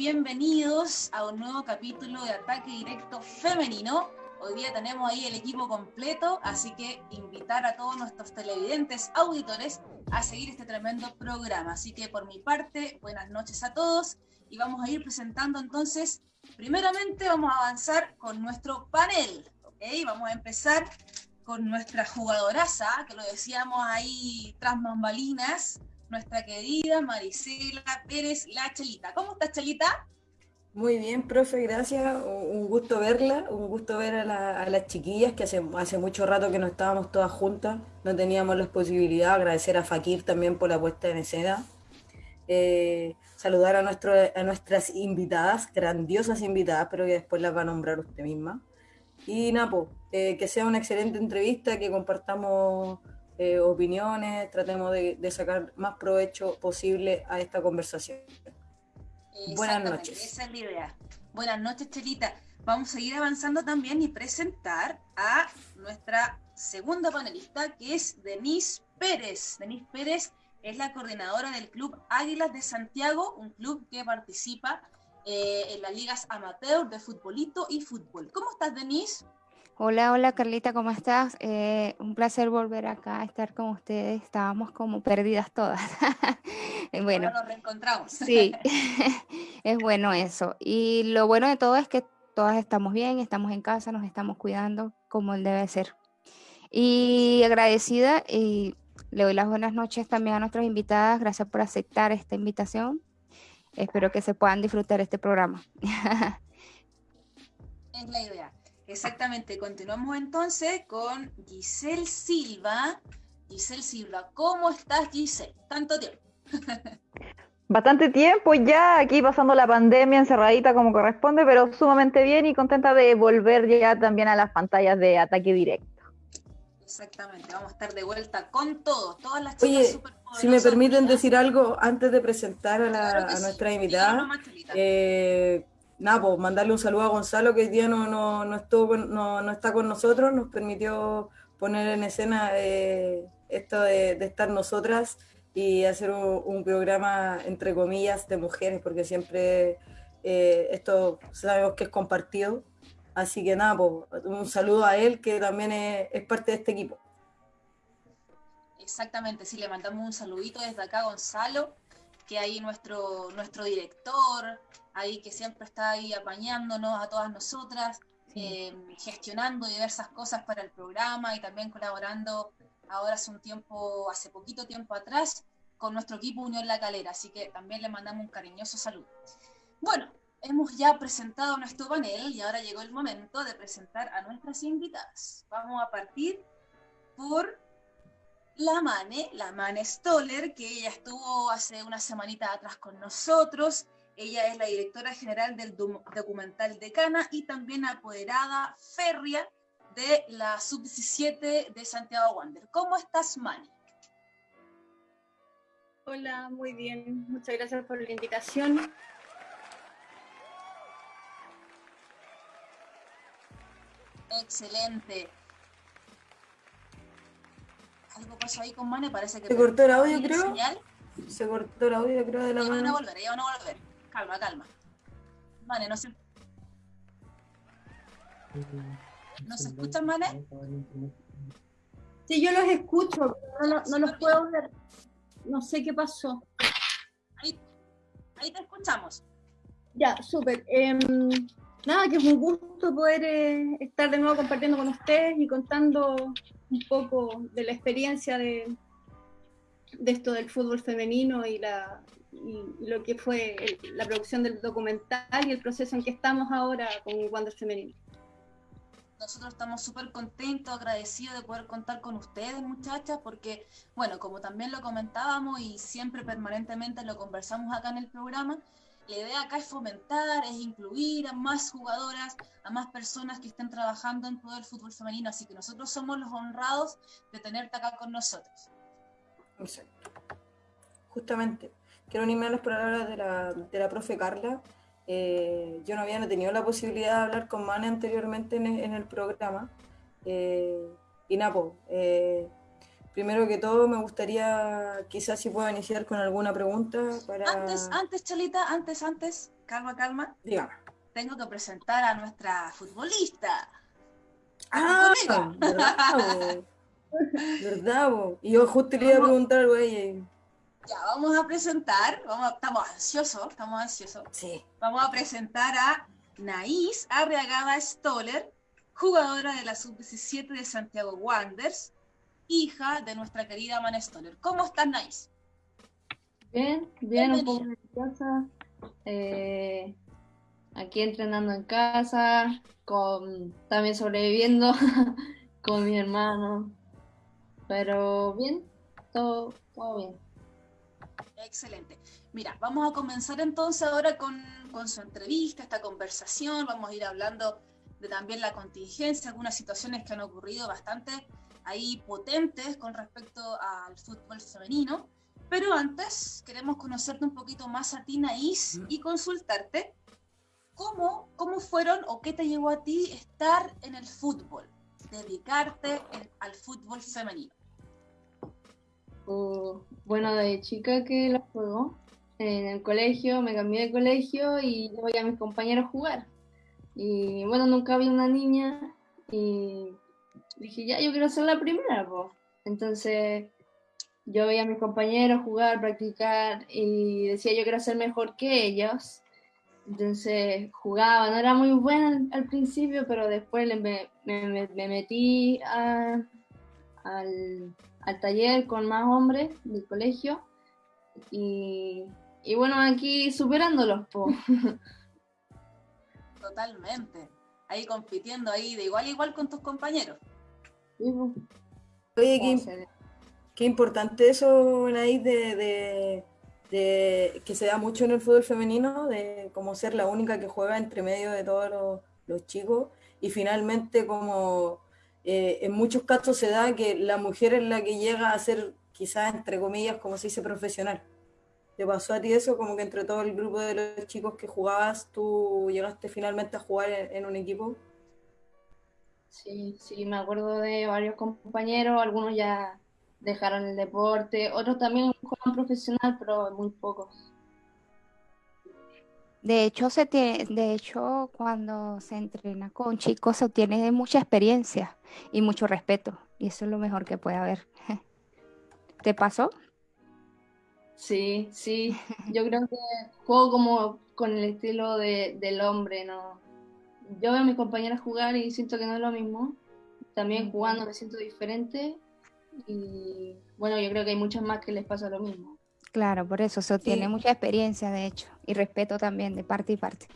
bienvenidos a un nuevo capítulo de Ataque Directo Femenino. Hoy día tenemos ahí el equipo completo, así que invitar a todos nuestros televidentes, auditores, a seguir este tremendo programa. Así que por mi parte, buenas noches a todos y vamos a ir presentando entonces, primeramente vamos a avanzar con nuestro panel, ¿ok? Vamos a empezar con nuestra jugadoraza, que lo decíamos ahí tras bambalinas, nuestra querida Marisela Pérez, la Chelita. ¿Cómo estás, Chelita? Muy bien, profe, gracias. Un gusto verla, un gusto ver a, las chiquillas, que hace, hace mucho rato que no estábamos todas juntas, no teníamos la posibilidad. Agradecer a Fakir también por la puesta en escena. Eh, saludar a, nuestro, a nuestras invitadas, grandiosas invitadas, pero que después las va a nombrar usted misma. Y Napo, eh, que sea una excelente entrevista, que compartamos eh, opiniones, tratemos de, sacar más provecho posible a esta conversación. Buenas noches. Esa es la idea. Buenas noches, Chelita. Vamos a seguir avanzando también y presentar a nuestra segunda panelista, que es Denise Pérez. Denise Pérez es la coordinadora del Club Águilas de Santiago, un club que participa eh, en las ligas amateur de futbolito y fútbol. ¿Cómo estás, Denise? Hola, hola Carlita, ¿cómo estás? Eh, un placer volver acá a estar con ustedes. Estábamos como perdidas todas. bueno, Ahora nos reencontramos. sí, es bueno eso. Y lo bueno de todo es que todas estamos bien, estamos en casa, nos estamos cuidando como debe ser. Y agradecida y le doy las buenas noches también a nuestras invitadas. Gracias por aceptar esta invitación. Espero que se puedan disfrutar este programa. es la idea. Exactamente, continuamos entonces con Giselle Silva. Giselle Silva, ¿cómo estás Giselle? Tanto tiempo. Bastante tiempo ya aquí pasando la pandemia encerradita como corresponde, pero sumamente bien y contenta de volver ya también a las pantallas de ataque directo. Exactamente, vamos a estar de vuelta con todo, todas las chicas Oye, si me permiten decir algo antes de presentar a, nuestra invitada, nada, pues mandarle un saludo a Gonzalo, que hoy día no, no, no, está con nosotros, nos permitió poner en escena eh, esto de, estar nosotras y hacer un, programa, entre comillas, de mujeres, porque siempre eh, esto sabemos que es compartido. Así que nada, pues, un saludo a él, que también es, es parte de este equipo. Exactamente, sí, le mandamos un saludito desde acá a Gonzalo, que ahí nuestro, nuestro director, ahí que siempre está ahí apañándonos a todas nosotras, eh, gestionando diversas cosas para el programa y también colaborando ahora hace un tiempo, hace poquito tiempo atrás, con nuestro equipo Unión La Calera, así que también le mandamos un cariñoso saludo. Bueno, hemos ya presentado nuestro panel y ahora llegó el momento de presentar a nuestras invitadas. Vamos a partir por la Mane, la Mane Stoller, que ella estuvo hace una semanita atrás con nosotros. Ella es la directora general del documental de Cana y también apoderada férrea de la sub-17 de Santiago Wander. ¿Cómo estás, Mane? Hola, muy bien. Muchas gracias por la invitación. Excelente. Algo pasó ahí con Mane, parece que... ¿Se cortó el audio, creo? Se cortó el audio, creo, de la mano. van a volver, ya van a volver calma, calma. Mane, no se... ¿No se escuchan, Mane? Sí, yo los escucho, pero no, los puedo ver. No sé qué pasó. Ahí, ahí te escuchamos. Ya, súper. Em, nada, que es un gusto poder eh, estar de nuevo compartiendo con ustedes y contando un poco de la experiencia de, de esto del fútbol femenino y la, lo que fue la producción del documental y el proceso en que estamos ahora con Wander Femenino. Nosotros estamos súper contentos, agradecidos de poder contar con ustedes, muchachas, porque, bueno, como también lo comentábamos y siempre permanentemente lo conversamos acá en el programa, la idea acá es fomentar, es incluir a más jugadoras, a más personas que estén trabajando en todo el fútbol femenino, así que nosotros somos los honrados de tenerte acá con nosotros. Exacto. Justamente quiero unirme a las palabras de la, de la profe Carla. Eh, yo no había tenido la posibilidad de hablar con Mane anteriormente en, el programa. Eh, y Napo, eh, primero que todo me gustaría, quizás si puedo iniciar con alguna pregunta para... Antes, antes, Cholita, antes, antes, calma, calma. Dígame. Tengo que presentar a nuestra futbolista. Ah, verdad. Verdad, bo. Y yo justo le iba a preguntar algo a ella. y- Ya, vamos a presentar, vamos a- estamos ansiosos, estamos ansiosos. Sí. Vamos a presentar a Naís Arriagada Stoller, jugadora de la Sub-17 de Santiago Wanderers, hija de nuestra querida Man Stoller. ¿Cómo estás, Naís? Bien, bien, un poco en casa. eh, aquí entrenando en casa, con, también sobreviviendo con mi hermano. Pero bien, todo, todo bien. Excelente. Mira, vamos a comenzar entonces ahora con, con su entrevista, esta conversación. Vamos a ir hablando de también la contingencia, algunas situaciones que han ocurrido bastante ahí potentes con respecto al fútbol femenino. Pero antes queremos conocerte un poquito más a ti, Naís, y consultarte cómo, cómo fueron o qué te llevó a ti estar en el fútbol, dedicarte en- al fútbol femenino. Bueno, de chica que la juego, en el colegio, me cambié de colegio y yo veía a mis compañeros jugar. Y bueno, nunca vi una niña y dije, ya, yo quiero ser la primera, po. Entonces yo veía a mis compañeros jugar, practicar y decía, yo quiero ser mejor que ellos. Entonces jugaba, no era muy buena al, principio, pero después me- me metí a- al, al taller con más hombres del colegio y, y bueno, aquí superándolos, po. Totalmente. Ahí compitiendo ahí de igual a igual con tus compañeros. Sí. Oye, ¿Cómo qué, qué importante eso, Naís, de, de, de- que se da mucho en el fútbol femenino, de como ser la única que juega entre medio de todos los, los chicos. Y finalmente, como eh, en muchos casos se da que la mujer es la que llega a ser, quizás entre comillas, como se dice, profesional. ¿Te pasó a ti eso? Como que entre todo el grupo de los chicos que jugabas, tú llegaste finalmente a jugar en, un equipo. Sí, sí, me acuerdo de varios compañeros, algunos ya dejaron el deporte, otros también juegan profesional, pero muy pocos. De hecho, se tiene, de hecho, cuando se entrena con chicos se obtiene mucha experiencia y mucho respeto. Y eso es lo mejor que puede haber. ¿Te pasó? Sí, sí, yo creo que juego como con el estilo de, del hombre, ¿no? Yo veo a mis compañeras jugar y siento que no es lo mismo. También jugando me siento diferente y bueno, yo creo que hay muchas más que les pasa lo mismo. Claro, por eso se obtiene Sí. mucha experiencia, de hecho, y respeto también de parte y parte.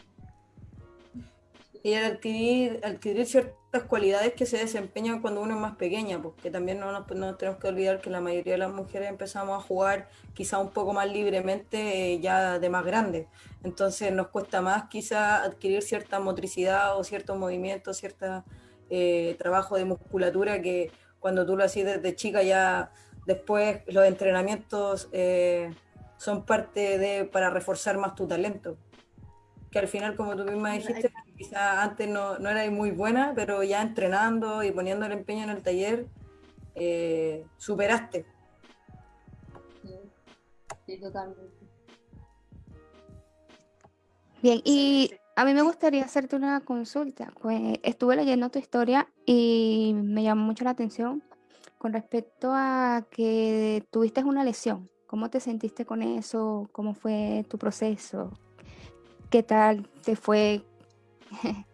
Y el adquirir, adquirir ciertas cualidades que se desempeñan cuando uno es más pequeña, porque también no nos, no nos tenemos que olvidar que la mayoría de las mujeres empezamos a jugar quizá un poco más libremente eh, ya de más grande. Entonces nos cuesta más quizá adquirir cierta motricidad o ciertos movimientos, cierto trabajo de musculatura que cuando tú lo haces desde chica ya después los entrenamientos eh, son parte de para reforzar más tu talento que al final, como tú misma dijiste, quizás antes no, no era muy buena, pero ya entrenando y poniendo el empeño en el taller, eh, superaste. Sí, sí, totalmente. Bien, y a mí me gustaría hacerte una consulta. Pues, estuve leyendo tu historia y me llamó mucho la atención con respecto a que tuviste una lesión. ¿Cómo te sentiste con eso? ¿Cómo fue tu proceso? ¿Qué tal te fue?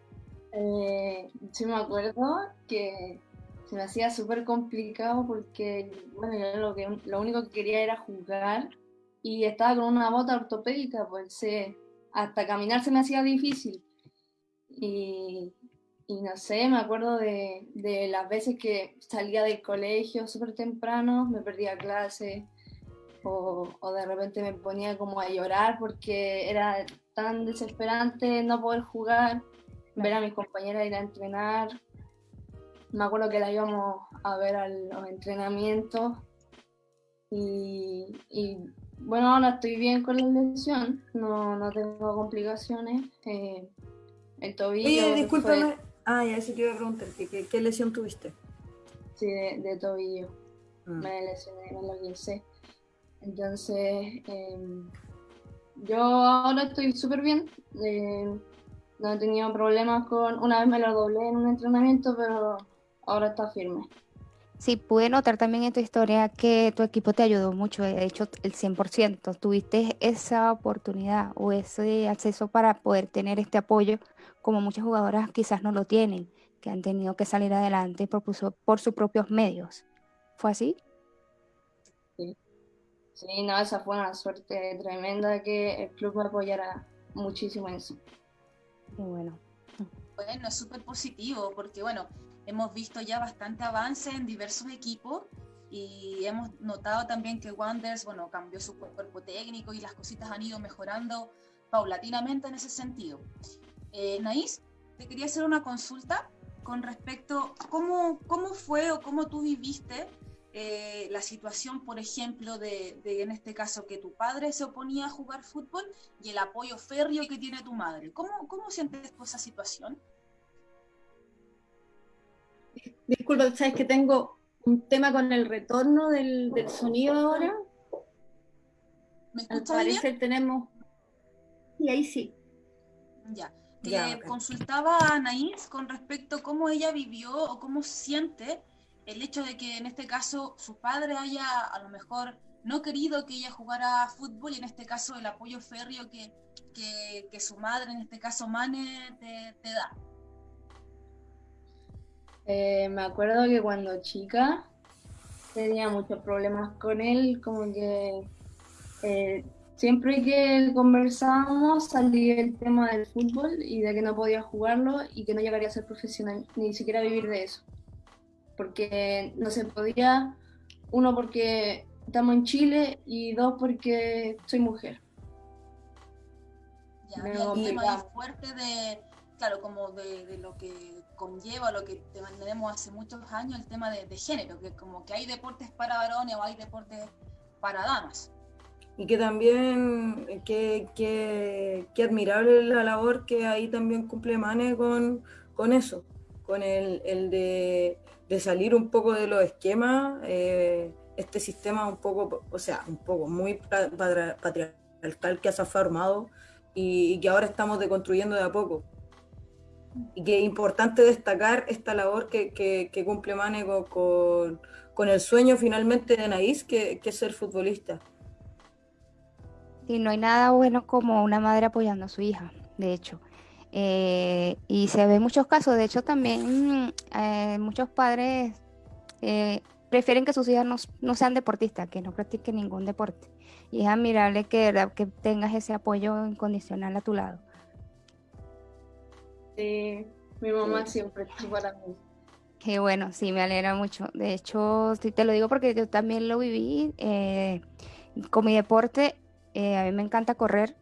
Eh, sí me acuerdo que se me hacía súper complicado porque, bueno, yo lo, que, lo único que quería era jugar y estaba con una bota ortopédica, pues se- hasta caminar se me hacía difícil. Y, y no sé, me acuerdo de, de las veces que salía del colegio súper temprano, me perdía clase o, o de repente me ponía como a llorar porque era tan desesperante no poder jugar ver a mis compañeras ir a entrenar. Me acuerdo que la íbamos a ver a los entrenamientos. Y, y, bueno, ahora estoy bien con la lesión, no, no tengo complicaciones. Eh, el tobillo Oye, fue- discúlpame. Ah, ya eso te iba a preguntar, ¿qué, qué, qué lesión tuviste? sí, de, de tobillo. mm. me lesioné, me lo hice. Entonces, em, yo ahora estoy súper bien. Eh, no he tenido problemas con. Una vez me lo doblé en un entrenamiento, pero ahora está firme. Sí, pude notar también en tu historia que tu equipo te ayudó mucho, de hecho el 100%. Tuviste esa oportunidad o ese acceso para poder tener este apoyo, como muchas jugadoras quizás no lo tienen, que han tenido que salir adelante por, por sus propios medios. ¿Fue así? Sí. Sí, no, esa fue una suerte tremenda que el club me apoyara muchísimo en eso. Qué bueno. Bueno, es súper positivo porque, bueno, hemos visto ya bastante avance en diversos equipos y hemos notado también que Wanders, bueno, cambió su cuerpo técnico y las cositas han ido mejorando paulatinamente en ese sentido. Eh, Naís, te quería hacer una consulta con respecto a cómo, cómo fue o cómo tú viviste eh, la situación, por ejemplo, de, de, en este caso, que tu padre se oponía a jugar fútbol y el apoyo férreo que tiene tu madre. ¿Cómo, cómo sientes esa situación? Disculpa, sabes que tengo un tema con el retorno del, sonido ahora. ¿Me Al parecer tenemos. Y ahí sí. Ya. Que consultaba a Anaís con respecto a cómo ella vivió o cómo siente el hecho de que en este caso su padre haya a lo mejor no querido que ella jugara fútbol y en este caso el apoyo férreo que, que, su madre, en este caso Mane, te da. Eh, me acuerdo que cuando chica tenía muchos problemas con él, como que eh, siempre que conversábamos salía el tema del fútbol y de que no podía jugarlo y que no llegaría a ser profesional, ni siquiera vivir de eso. Porque no se podía, uno porque estamos en Chile y dos porque soy mujer. Ya, el tema fuerte de, claro, como de, de lo que conlleva lo que tenemos hace muchos años, el tema de, género, que como que hay deportes para varones o hay deportes para damas. Y que también, que, que, admirable la labor que ahí también cumple Mane con, con eso, con el, el de, de, salir un poco de los esquemas, eh, este sistema un poco, o sea, un poco muy patriarcal que se ha formado y, y que ahora estamos deconstruyendo de a poco y que es importante destacar esta labor que, que, cumple Mane con, con, el sueño finalmente de Anaís, que, que es ser futbolista. Y no hay nada bueno como una madre apoyando a su hija, de hecho. Eh, y se ve muchos casos, de hecho también eh, muchos padres eh, prefieren que sus hijas no, no, sean deportistas, que no practiquen ningún deporte. Y es admirable que, que tengas ese apoyo incondicional a tu lado. Sí, mi mamá siempre estuvo a mí. Qué bueno, sí, me alegra mucho. De hecho, te lo digo porque yo también lo viví con mi deporte. Eh, a mí me encanta correr,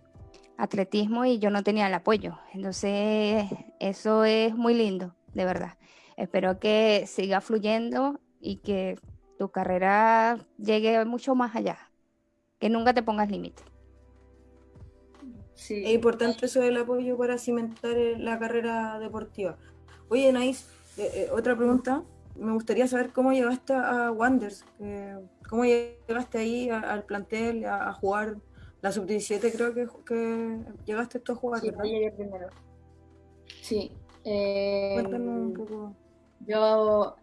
atletismo y yo no tenía el apoyo. Entonces, eso es muy lindo, de verdad. Espero que siga fluyendo y que tu carrera llegue mucho más allá. Que nunca te pongas límite. Es importante eso del apoyo para cimentar eh, la carrera deportiva. Oye, Nais, eh, eh, otra pregunta. Me gustaría saber cómo llegaste a Wanders, cómo llegaste ahí al plantel a, jugar la sub-17, creo que, que, llegaste tú a jugar. Sí, llegué primero. Sí. Cuéntame un poco. Yo,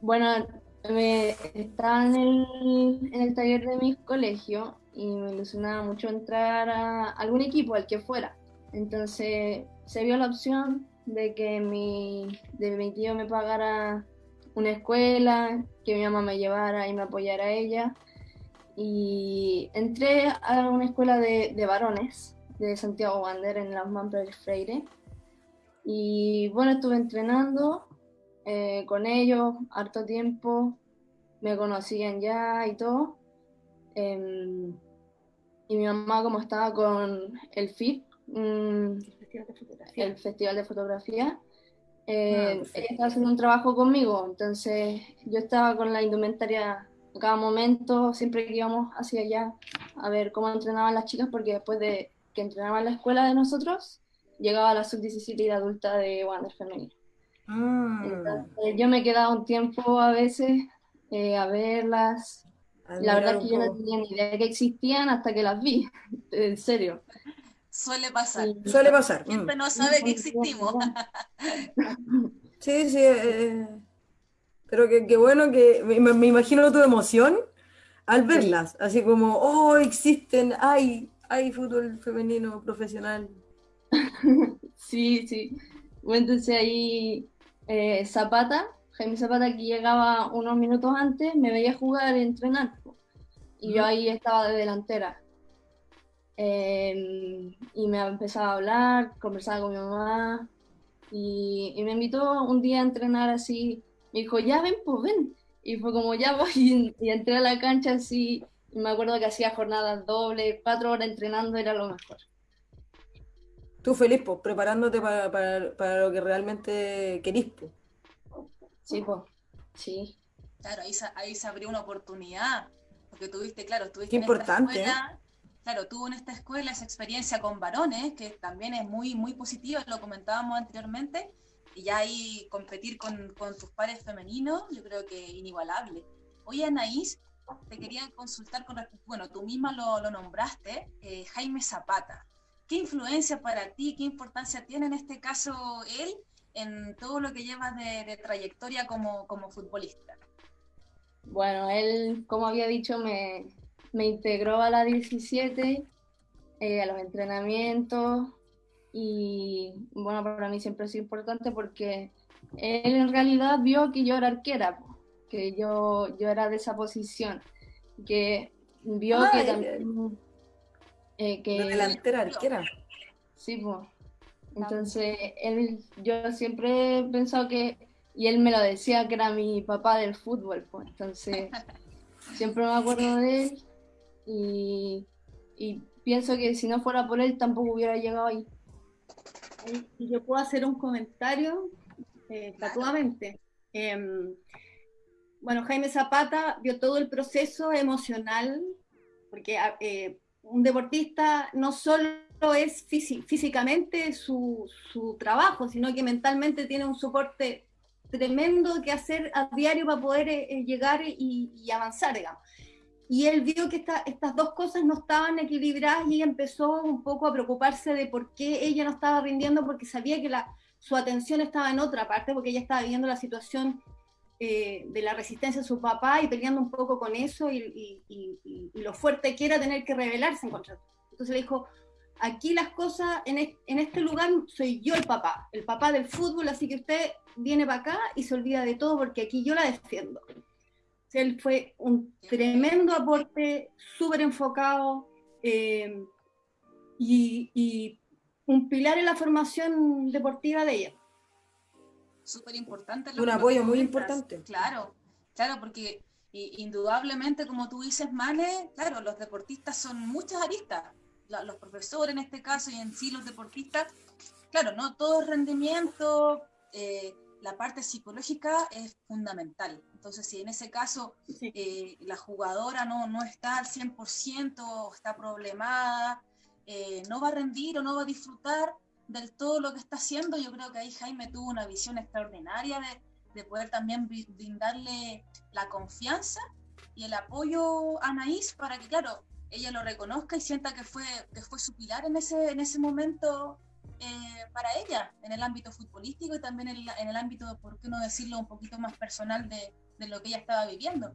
bueno, me, estaba en el, en el taller de mi colegio y me ilusionaba mucho entrar a algún equipo, al que fuera. Entonces se vio la opción de que mi, de mi tío me pagara una escuela, que mi mamá me llevara y me apoyara a ella. Y entré a una escuela de, de varones de Santiago Wander en las Pérez Freire. Y bueno, estuve entrenando eh, con ellos harto tiempo, me conocían ya y todo. Em, y mi mamá, como estaba con el FIP, mm, el Festival de Fotografía, eh, ah, ella estaba haciendo un trabajo conmigo, entonces yo estaba con la indumentaria a cada momento, siempre que íbamos hacia allá a ver cómo entrenaban las chicas, porque después de que entrenaban la escuela de nosotros, llegaba la sub-17 y la adulta de Wander Femenino. Ah. Entonces, yo me quedaba un tiempo a veces eh, a verlas. La verdad es que yo no tenía ni idea que existían hasta que las vi, en serio. Suele pasar. Suele pasar. Siempre mm. no sabe que existimos. sí, sí. Eh, pero qué bueno que me, me, imagino tu emoción al verlas, así como, oh, existen, hay, hay fútbol femenino profesional. sí, sí. Bueno, entonces ahí eh, Zapata, Jaime Zapata, que llegaba unos minutos antes, me veía jugar y entrenar. Y yo ahí estaba de delantera. Em, y me empezaba a hablar, conversaba con mi mamá. Y, y, me invitó un día a entrenar así. Me dijo, ya ven, pues ven. Y fue como, ya voy. Y, entré a la cancha así. Y me acuerdo que hacía jornadas dobles, cuatro horas entrenando, era lo mejor. Tú feliz, pues, preparándote para, para, para, lo que realmente querís, pues. Sí, pues, sí. Claro, ahí, ahí se abrió una oportunidad, porque tuviste, claro, tuviste Qué importante, ¿eh? claro, tuvo en esta escuela esa experiencia con varones, que también es muy, muy positiva, lo comentábamos anteriormente, y ahí competir con, con tus pares femeninos, yo creo que inigualable. Oye, Anaís, te quería consultar con bueno, tú misma lo, lo nombraste, eh, Jaime Zapata. ¿Qué influencia para ti, qué importancia tiene en este caso él en todo lo que llevas de, trayectoria como, como, futbolista? Bueno, él, como había dicho, me, me integró a la 17, eh, a los entrenamientos y bueno, para mí siempre ha sido importante porque él en realidad vio que yo era arquera, que yo, yo era de esa posición, que vio que también eh, que, delantera arquera. Sí, pues. Entonces, él, yo siempre he pensado que, y él me lo decía, que era mi papá del fútbol, pues. Entonces, siempre me acuerdo de él y, y pienso que si no fuera por él tampoco hubiera llegado ahí. Y yo puedo hacer un comentario eh, em, bueno, Jaime Zapata vio todo el proceso emocional, porque eh, un deportista no solo es físicamente su, trabajo, sino que mentalmente tiene un soporte tremendo que hacer a diario para poder eh, eh, llegar y, avanzar, digamos. Y él vio que estas dos cosas no estaban equilibradas y empezó un poco a preocuparse de por qué ella no estaba rindiendo, porque sabía que la, su atención estaba en otra parte, porque ella estaba viviendo la situación eh, de la resistencia de su papá y peleando un poco con eso y, lo fuerte que era tener que rebelarse en contra. Entonces le dijo, aquí las cosas, en, en este lugar soy yo el papá, el papá del fútbol, así que usted viene para acá y se olvida de todo porque aquí yo la defiendo. Él fue un tremendo aporte, súper enfocado eh, y un pilar en la formación deportiva de ella súper importante. Un apoyo muy importante. Claro, claro, porque indudablemente, como tú dices, Mane, claro, los deportistas son muchas aristas. los profesores en este caso y en sí los deportistas, claro, no todo el rendimiento, eh, la parte psicológica es fundamental. Entonces, si en ese caso eh, la jugadora no, no está al 100%, está problemada, eh, no va a rendir o no va a disfrutar, del todo lo que está haciendo. Yo creo que ahí Jaime tuvo una visión extraordinaria de, poder también brindarle la confianza y el apoyo a Anaís para que, claro, ella lo reconozca y sienta que fue, que fue su pilar en ese, en ese momento eh, para ella, en el ámbito futbolístico y también en, en, el ámbito, por qué no decirlo, un poquito más personal de, de lo que ella estaba viviendo.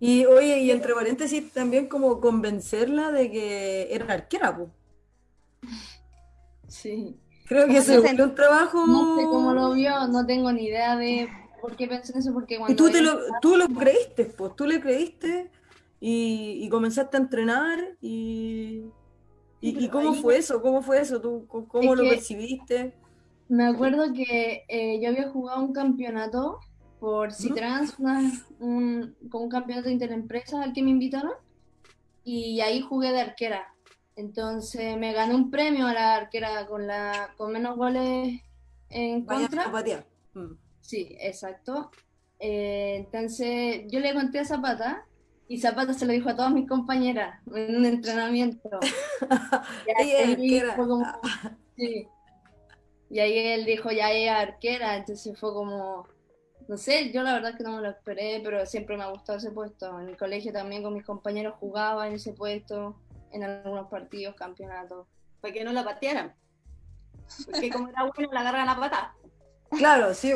Y oye, y entre paréntesis, también como convencerla de que era arquera, pues. Sí. Creo que ese fue un trabajo. No sé cómo lo vio, no tengo ni idea de por qué pensó en eso, porque cuando. Y tú, te lo, tú lo creíste, pues, tú le creíste y, comenzaste a entrenar y. ¿Y, cómo fue eso? ¿Cómo fue eso? ¿Tú, ¿Cómo lo percibiste? Me acuerdo que eh, yo había jugado un campeonato por Citrans, un, con un campeonato interempresa al que me invitaron, y ahí jugué de arquera. Entonces me gané un premio a la arquera con, la, con menos goles en contra. Mm. Sí, exacto. Eh, entonces yo le conté a Zapata y Zapata se lo dijo a todas mis compañeras en un entrenamiento. y, ahí fue como, y ahí él dijo, ya es arquera, entonces fue como, no sé, yo la verdad es que no me lo esperé, pero siempre me ha gustado ese puesto. En el colegio también con mis compañeros jugaba en ese puesto, en algunos partidos, campeonatos. Para que no la patearan. Porque como era bueno, la agarran a pata. Claro, sí,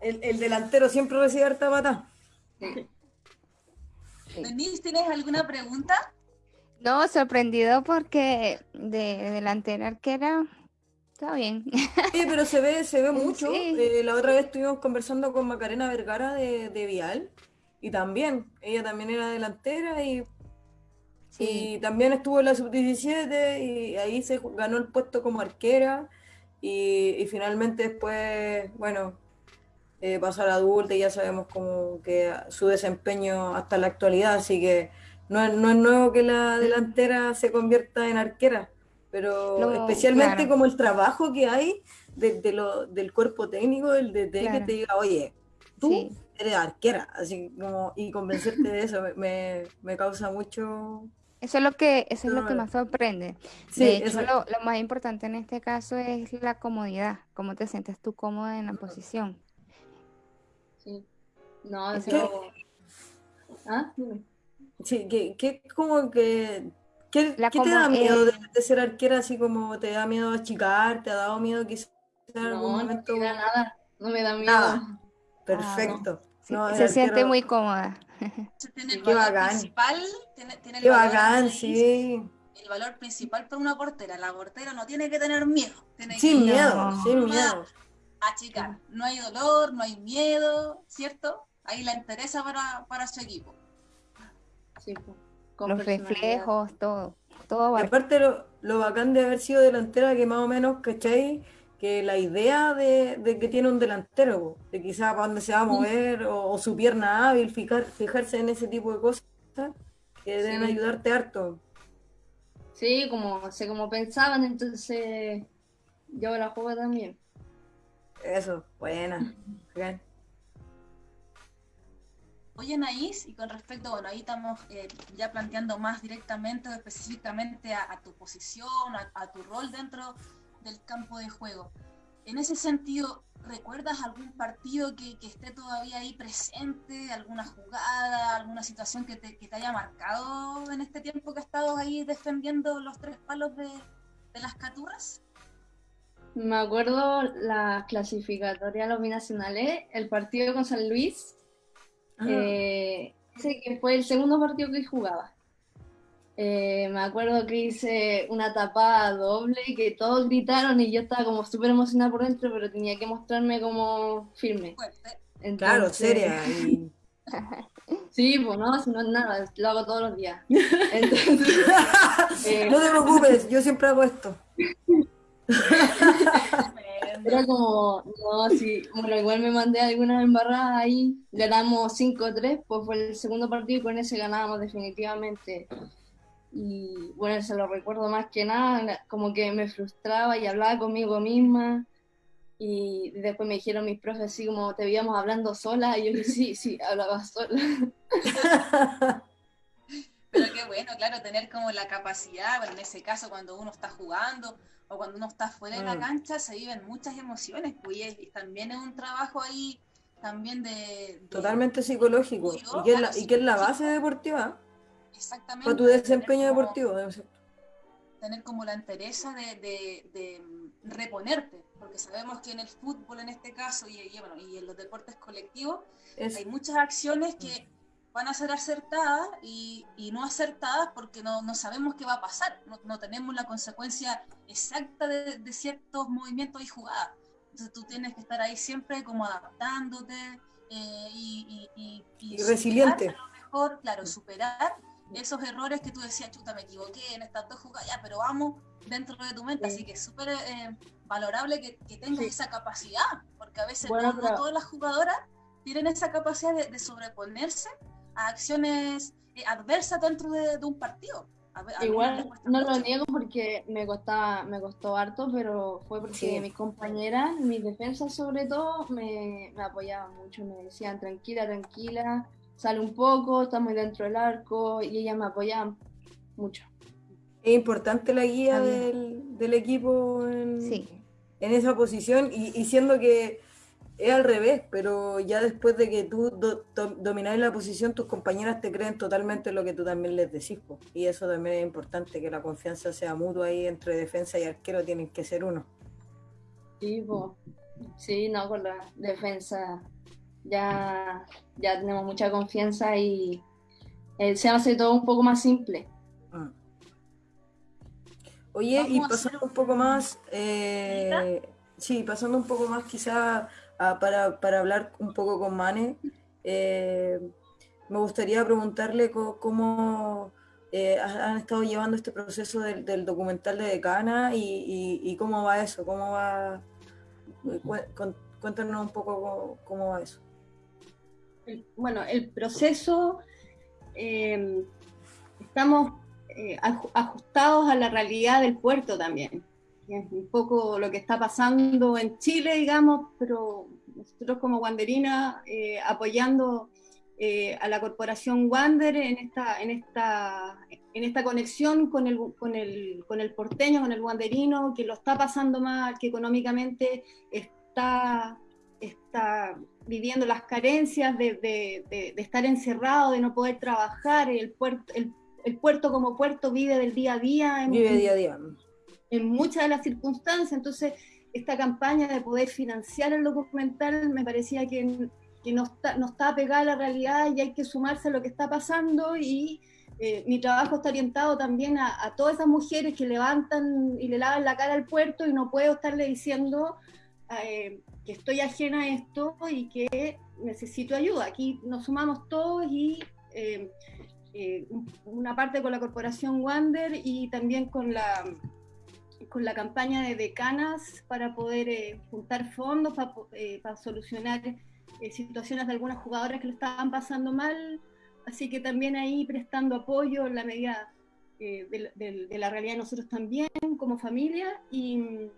el, el delantero siempre recibe harta pata. Sí. Denise, ¿tienes alguna pregunta? No, sorprendido porque de delantera arquera está bien. Sí, pero se ve, se ve mucho. Sí. Eh, la otra vez estuvimos conversando con Macarena Vergara de, de Vial y también, ella también era delantera y, y también estuvo en la sub-17 y ahí se ganó el puesto como arquera y, y finalmente después, bueno, eh, la adulta y ya sabemos como que su desempeño hasta la actualidad, así que no es, no es nuevo que la delantera se convierta en arquera, pero Lo- especialmente claro. como el trabajo que hay de, de lo, del cuerpo técnico, del DT, que Claro. te diga, oye, tú Sí. eres arquera, así como, y convencerte de eso me, me, causa mucho... Eso es lo que, eso es lo que más sorprende. Sí, De hecho, lo, lo más importante en este caso es la comodidad, cómo te sientes tú cómoda en la posición. No, Eso- pero... ¿Ah? Dime. Sí, que, que como que... ¿Qué, La qué te da miedo de, eh, de ser arquera? Así como te da miedo achicar, te ha dado miedo quizás en algún No, no momento... me da nada. No me da miedo. Nada. Perfecto. Sí, No, se siente muy cómoda. Tiene el Qué valor bacán. principal, tiene, tiene el Qué valor bacán, sí. El valor principal para una portera. La portera no tiene que tener miedo. Tiene Sin que miedo, No. sin miedo. achicar. No hay dolor, no hay miedo, ¿cierto? Ahí la interesa para, para su equipo. Sí, pues, con Los reflejos, todo. Todo va. aparte lo, lo bacán de haber sido delantera, que más o menos, ¿cachai? Que la idea de, de que tiene un delantero, po, de quizás para dónde se va a mover, o, o su pierna hábil, fijar, fijarse en ese tipo de cosas, que deben Sí. ayudarte harto. Sí, como sé cómo pensaban, entonces yo la juego también. Eso, buena. bacán. Oye, Anaís, y con respecto, bueno, ahí estamos eh, ya planteando más directamente o específicamente a, a tu posición, a, a tu rol dentro del campo de juego. En ese sentido, ¿recuerdas algún partido que, que esté todavía ahí presente, alguna jugada, alguna situación que te, que te haya marcado en este tiempo que has estado ahí defendiendo los tres palos de, de las caturras? Me acuerdo la clasificatoria a los binacionales, el partido con San Luis, Ah, eh, ese que fue el segundo partido que jugaba. Eh, me acuerdo que hice una tapada doble y que todos gritaron y yo estaba como súper emocionada por dentro, pero tenía que mostrarme como firme. Claro, seria. y- Sí, pues no, si no es nada, lo hago todos los días. Entonces, eh, No te preocupes, yo siempre hago esto. Era como, no, sí, bueno, igual me mandé algunas embarradas ahí, ganamos 5-3, pues fue el segundo partido y con ese ganábamos definitivamente. Y bueno, se lo recuerdo más que nada, como que me frustraba y hablaba conmigo misma. Y después me dijeron mis profes así como, te veíamos hablando sola, y yo dije, sí, sí, hablaba sola. Pero qué bueno, claro, tener como la capacidad, bueno, en ese caso cuando uno está jugando o cuando uno está fuera de la Mm. cancha, se viven muchas emociones, pues, y, también es un trabajo ahí, también de... de- Totalmente psicológico. Y que es la, y que es la base deportiva Exactamente. para tu desempeño como- deportivo. Tener como la entereza de, de- de reponerte, porque sabemos que en el fútbol en este caso y, y, bueno, y en los deportes colectivos Es- hay muchas acciones que van a ser acertadas y, y no acertadas porque no, no sabemos qué va a pasar, no, no tenemos la consecuencia exacta de, de ciertos movimientos y jugadas. Entonces tú tienes que estar ahí siempre como adaptándote eh, y, y, y- resiliente. superar a lo mejor, claro, superar esos errores que tú decías, chuta, me equivoqué en estas dos jugadas, ya, pero vamos dentro de tu mente, Sí. así que es súper eh, valorable que, que tengas Sí. esa capacidad, porque a veces Bueno, no, no todas las jugadoras tienen esa capacidad de, de sobreponerse a acciones eh, adversas dentro de, de un partido. A Igual no lo niego porque me costaba, me costó harto, pero fue porque Sí. mis compañeras, mis defensas sobre todo, me, me apoyaban mucho, me decían tranquila, tranquila, sale un poco, estamos dentro del arco, y ellas me apoyaban mucho. Es importante la guía del equipo en, Sí, en esa posición y, y siendo que es al revés, pero ya después de que tú do, domináis la posición, tus compañeras te creen totalmente lo que tú también les decís. Y eso también es importante, que la confianza sea mutua ahí entre defensa y arquero, tienen que ser uno. Sí, sí, no, con la defensa ya, ya tenemos mucha confianza y eh, se hace todo un poco más simple. Ah. Oye, y pasando un poco más, eh, sí, pasando un poco más quizá para, para, hablar un poco con Mane, eh, me gustaría preguntarle cómo, eh, han estado llevando este proceso del, documental de Decana y, cómo va eso, cómo va, cuéntanos un poco cómo, va eso. Bueno, el proceso, eh, estamos ajustados a la realidad del puerto también es un poco lo que está pasando en Chile, digamos, pero nosotros como Wanderina eh, apoyando eh, a la corporación Wander en esta, en esta, en esta conexión con el, con, el, con el porteño, con el wanderino, que lo está pasando mal, que económicamente está, está viviendo las carencias de, de, de, estar encerrado, de no poder trabajar, el puerto, el, el puerto como puerto vive del día a día. vive día a día en muchas de las circunstancias. Entonces, esta campaña de poder financiar el documental me parecía que, que no, está, no está pegada a la realidad y hay que sumarse a lo que está pasando y eh, mi trabajo está orientado también a, todas esas mujeres que levantan y le lavan la cara al puerto y no puedo estarle diciendo eh, que estoy ajena a esto y que necesito ayuda. Aquí nos sumamos todos y eh, una parte con la corporación Wander y también con la con la campaña de decanas para poder eh, juntar fondos para, eh, solucionar eh, situaciones de algunas jugadoras que lo estaban pasando mal. Así que también ahí prestando apoyo en la medida de, la realidad de nosotros también como familia y,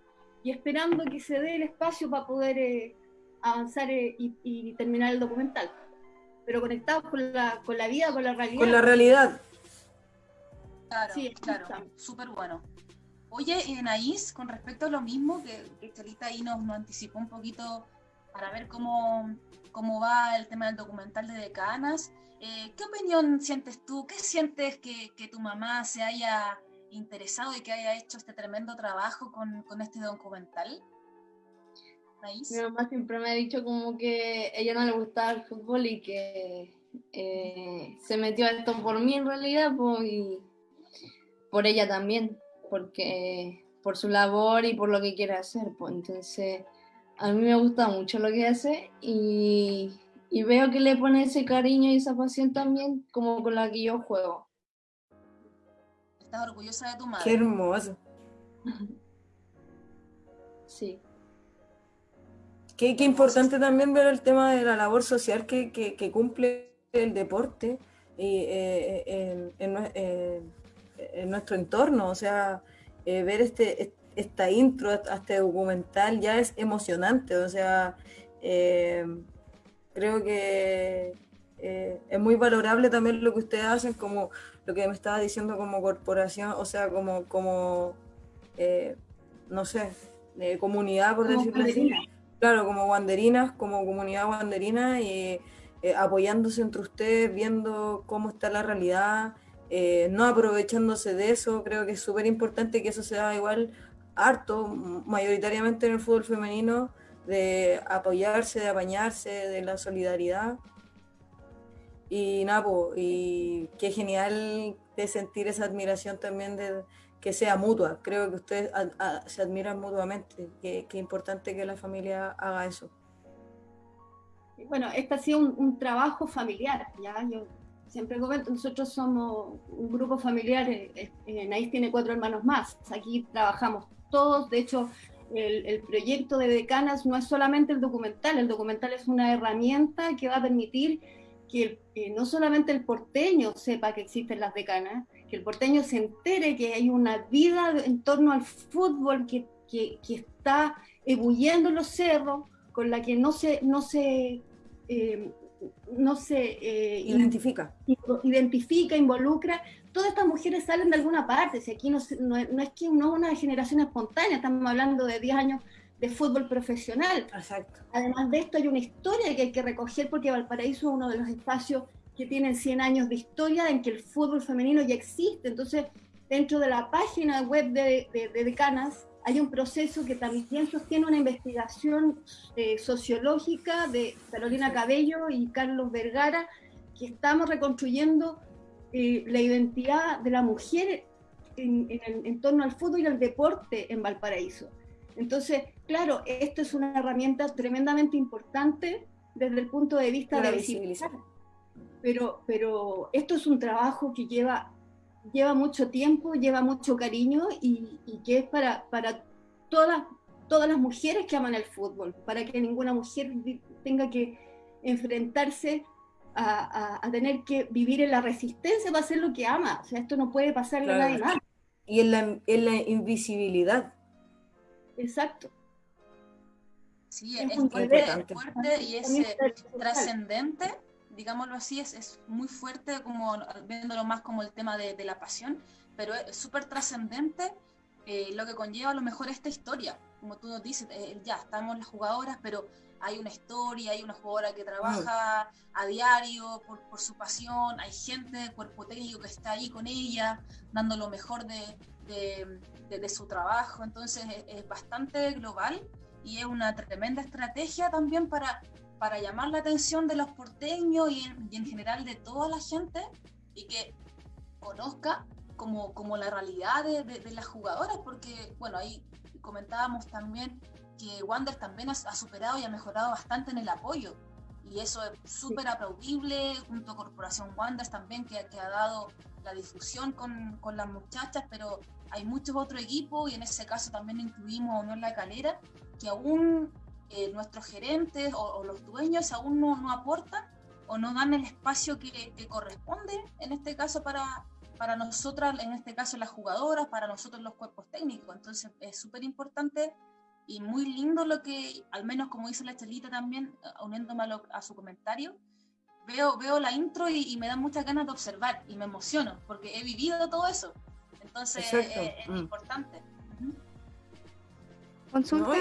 esperando que se dé el espacio para poder avanzar y, terminar el documental. Pero conectados con la, con la vida, con la realidad. Con la realidad. Claro, sí, claro, súper bueno. Oye, Anaís, con respecto a lo mismo, que, que ahí nos, nos, anticipó un poquito para ver cómo, cómo va el tema del documental de Decanas, eh, ¿qué opinión sientes tú? ¿Qué sientes que, que, tu mamá se haya interesado y que haya hecho este tremendo trabajo con, con este documental? Anaís. Mi mamá siempre me ha dicho como que ella no le gustaba el fútbol y que eh, se metió a esto por mí en realidad pues, y por ella también porque por su labor y por lo que quiere hacer. Pues entonces, a mí me gusta mucho lo que hace y, veo que le pone ese cariño y esa pasión también como con la que yo juego. Estás orgullosa de tu madre. Qué hermoso. sí. Qué, qué, importante también ver el tema de la labor social que, que, cumple el deporte y, eh, eh, en, en, nuestro entorno. O sea, eh, ver este, esta intro a este documental ya es emocionante. O sea, eh, creo que eh, es muy valorable también lo que ustedes hacen, como lo que me estaba diciendo como corporación, o sea, como, como no sé, comunidad, por decirlo así. Claro, como guanderinas, como comunidad guanderina y apoyándose entre ustedes, viendo cómo está la realidad. Eh, no aprovechándose de eso. Creo que es súper importante que eso sea igual harto, mayoritariamente en el fútbol femenino, de apoyarse, de apañarse, de la solidaridad. Y Napo, y qué genial de sentir esa admiración también de que sea mutua. Creo que ustedes se admiran mutuamente. Qué, importante que la familia haga eso. Bueno, este ha sido un, un trabajo familiar, ya yo siempre comento, nosotros somos un grupo familiar, eh, eh, Naís tiene cuatro hermanos más, aquí trabajamos todos, de hecho el, proyecto de Decanas no es solamente el documental, el documental es una herramienta que va a permitir que no solamente el porteño sepa que existen las decanas, que el porteño se entere que hay una vida en torno al fútbol que, que, que está ebulliendo los cerros, con la que no se, no se eh, no se eh, identifica. identifica, involucra, todas estas mujeres salen de alguna parte, si aquí no, no, es que no es una generación espontánea, estamos hablando de 10 años de fútbol profesional. Exacto. Además de esto hay una historia que hay que recoger porque Valparaíso es uno de los espacios que tienen 100 años de historia en que el fútbol femenino ya existe. Entonces, dentro de la página web de, de, Decanas hay un proceso que también sostiene una investigación eh, sociológica de Carolina Cabello y Carlos Vergara, que estamos reconstruyendo eh, la identidad de la mujer en, en, torno al fútbol y al deporte en Valparaíso. Entonces, claro, esto es una herramienta tremendamente importante desde el punto de vista de visibilizar. Pero, pero esto es un trabajo que lleva, lleva mucho tiempo, lleva mucho cariño y, que es para, para todas, todas las mujeres que aman el fútbol, para que ninguna mujer tenga que enfrentarse a, tener que vivir en la resistencia para hacer lo que ama. O sea, esto no puede pasarle a nadie más. Y en la, en la invisibilidad. Exacto. Sí, es, fuerte, fuerte, y es eh, trascendente, digámoslo así, es, es, muy fuerte, como viéndolo más como el tema de, de la pasión, pero es súper trascendente eh, lo que conlleva a lo mejor esta historia. Como tú nos dices, eh, ya estamos las jugadoras, pero hay una historia, hay una jugadora que trabaja a diario por, por, su pasión, hay gente de cuerpo técnico que está ahí con ella, dando lo mejor de, de, su trabajo, entonces es, bastante global y es una tremenda estrategia también para, para llamar la atención de los porteños y en, general de toda la gente y que conozca como, como la realidad de, de, las jugadoras, porque bueno, ahí comentábamos también que Wander también ha, superado y ha mejorado bastante en el apoyo. Y eso es súper aplaudible, junto a Corporación Wander también, que, que, ha dado la difusión con, con, las muchachas, pero hay muchos otros equipos, y en ese caso también incluimos a Unión La Calera, que aún eh, nuestros gerentes o, los dueños aún no, no, aportan o no dan el espacio que, que corresponde, en este caso para, para nosotras, en este caso las jugadoras, para nosotros los cuerpos técnicos. Entonces es súper importante y muy lindo lo que, al menos como dice la Chelita también, eh, uniéndome a, su comentario, veo, veo la intro y, me da muchas ganas de observar y me emociono porque he vivido todo eso. Entonces eh, es, mm. importante. Consulta.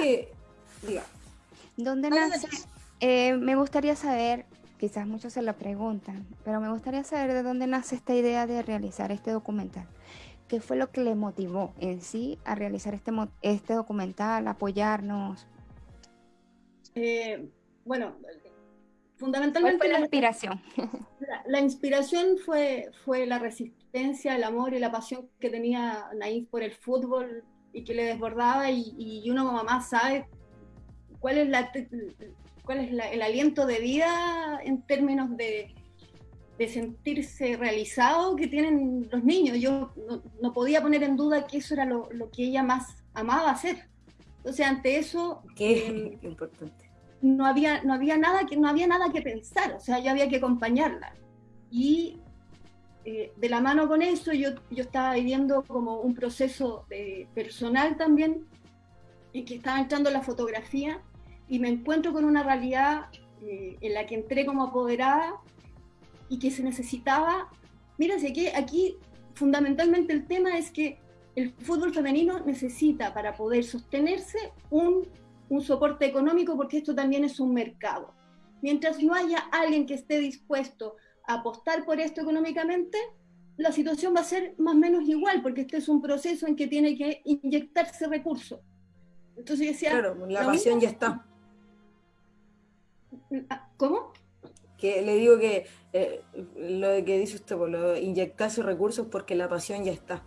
¿Dónde nace? Eh, me gustaría saber, quizás muchos se lo preguntan, pero me gustaría saber de dónde nace esta idea de realizar este documental. ¿Qué fue lo que le motivó en sí a realizar este, este documental, apoyarnos? Eh, bueno, fundamentalmente... ¿Cuál fue la inspiración? La, inspiración fue, fue la resistencia, el amor y la pasión que tenía Naif por el fútbol y que le desbordaba y, y uno como mamá sabe cuál es, la, cuál es el aliento de vida en términos de, de sentirse realizado que tienen los niños. Yo no, podía poner en duda que eso era lo, que ella más amaba hacer. Entonces, ante eso... Qué eh, importante. No había, no, había nada que, no había nada que pensar, o sea, yo había que acompañarla. Y eh, de la mano con eso, yo, yo estaba viviendo como un proceso de, personal también, que estaba entrando en la fotografía, y me encuentro con una realidad eh, en la que entré como apoderada y que se necesitaba, mírase aquí, aquí fundamentalmente el tema es que el fútbol femenino necesita para poder sostenerse un, un soporte económico porque esto también es un mercado. Mientras no haya alguien que esté dispuesto a apostar por esto económicamente, la situación va a ser más o menos igual, porque este es un proceso en que tiene que inyectarse recursos. Entonces decía... Claro, la pasión ya está. ¿Cómo? que le digo que eh, lo de que dice usted, por pues, lo de inyectarse recursos porque la pasión ya está.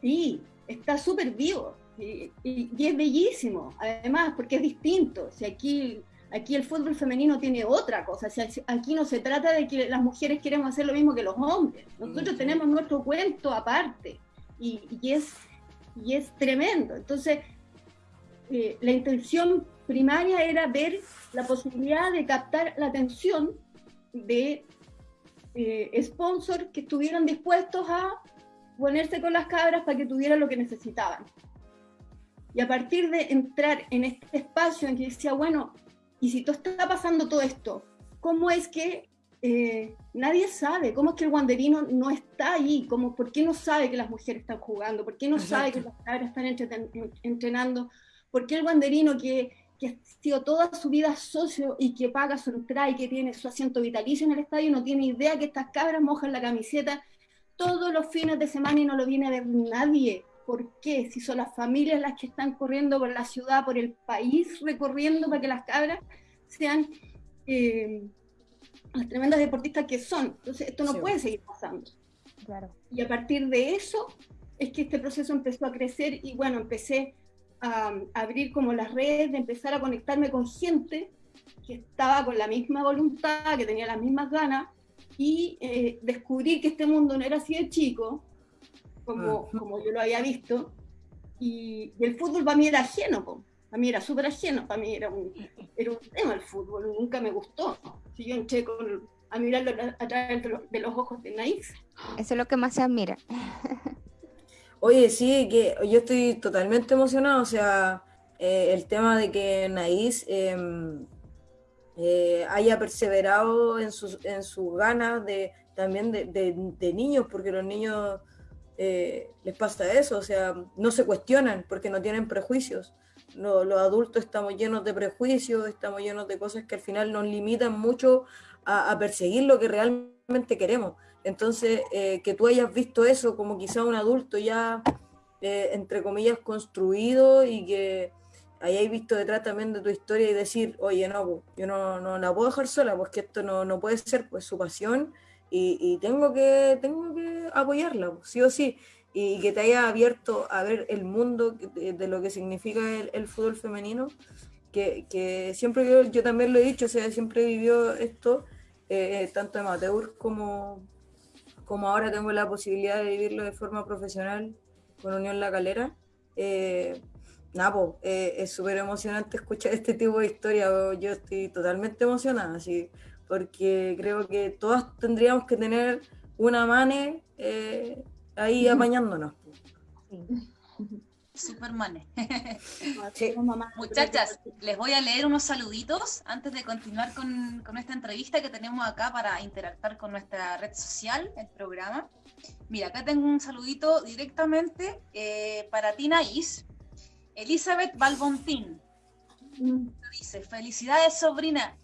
Sí, está súper vivo y, es bellísimo, además porque es distinto. Si aquí, aquí el fútbol femenino tiene otra cosa, aquí no se trata de que las mujeres queremos hacer lo mismo que los hombres, nosotros tenemos nuestro cuento aparte y, es, y es tremendo. Entonces, eh, la intención primaria era ver la posibilidad de captar la atención de eh, sponsors que estuvieran dispuestos a ponerse con las cabras para que tuvieran lo que necesitaban. Y a partir de entrar en este espacio en que decía, bueno, y si todo está pasando todo esto, ¿cómo es que eh, nadie sabe? ¿Cómo es que el guanderino no está ahí? ¿Cómo, ¿Por qué no sabe que las mujeres están jugando? ¿Por qué no sabe que las cabras están entrenando? ¿Por qué el guanderino que, que ha sido toda su vida socio y que paga su entrada y que tiene su asiento vitalicio en el estadio no tiene idea que estas cabras mojan la camiseta todos los fines de semana y no lo viene a ver nadie? ¿Por qué? Si son las familias las que están corriendo por la ciudad, por el país, recorriendo para que las cabras sean eh, las tremendas deportistas que son. Entonces, esto no Sí. puede seguir pasando. Claro. Y a partir de eso es que este proceso empezó a crecer y bueno, empecé a, a abrir como las redes, de empezar a conectarme con gente que estaba con la misma voluntad, que tenía las mismas ganas y eh, descubrir que este mundo no era así de chico, como, Ah. como yo lo había visto, y, y el fútbol para mí era ajeno, po. para mí era súper ajeno, para mí era un, era un tema el fútbol, nunca me gustó. Si yo entré con, a mirarlo a, través de los, de los ojos de Naís. Eso es lo que más se admira. Oye, sí, que yo estoy totalmente emocionado, o sea, eh, el tema de que Naís em, eh, haya perseverado en sus, en sus ganas de también de, de- de niños, porque los niños eh, les pasa eso, o sea, no se cuestionan porque no tienen prejuicios. Lo- los adultos estamos llenos de prejuicios, estamos llenos de cosas que al final nos limitan mucho a perseguir lo que realmente queremos. Entonces, eh, que tú hayas visto eso como quizá un adulto ya, eh, entre comillas, construido y que hayáis visto detrás también de tu historia y decir, oye, no, po, yo no, no la puedo dejar sola, pues que esto no, no puede ser pues su pasión y, y tengo, que, tengo que apoyarla, pues, sí o sí. Y que te haya abierto a ver el mundo de, de lo que significa el, fútbol femenino, que, que siempre yo, yo también lo he dicho, o sea, siempre vivió esto, eh, tanto amateur como, como ahora tengo la posibilidad de vivirlo de forma profesional con Unión La Calera. Eh, nada, eh, es súper emocionante escuchar este tipo de historia. Yo estoy totalmente emocionada, así, porque creo que todas tendríamos que tener una mane eh, ahí apañándonos. po. Supermanes. Sí. Mamá, Muchachas, les voy a leer unos saluditos antes de continuar con, con esta entrevista que tenemos acá para interactuar con nuestra red social, el programa. Mira, acá tengo un saludito directamente eh, para Tina Is. Elizabeth Balbontín Mm, dice, felicidades sobrina.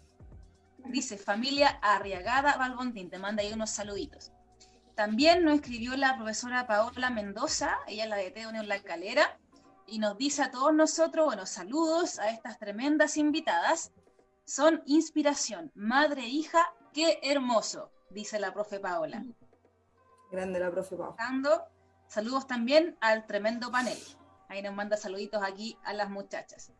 Dice, familia Arriagada Balbontín, te manda ahí unos saluditos. También nos escribió la profesora Paola Mendoza, ella es la de T Unión La Calera, y nos dice a todos nosotros, bueno, saludos a estas tremendas invitadas. Son inspiración, madre e hija, qué hermoso, dice la profe Paola. Grande la profe. Dando saludos también al tremendo panel. Ahí nos manda saluditos aquí a las muchachas.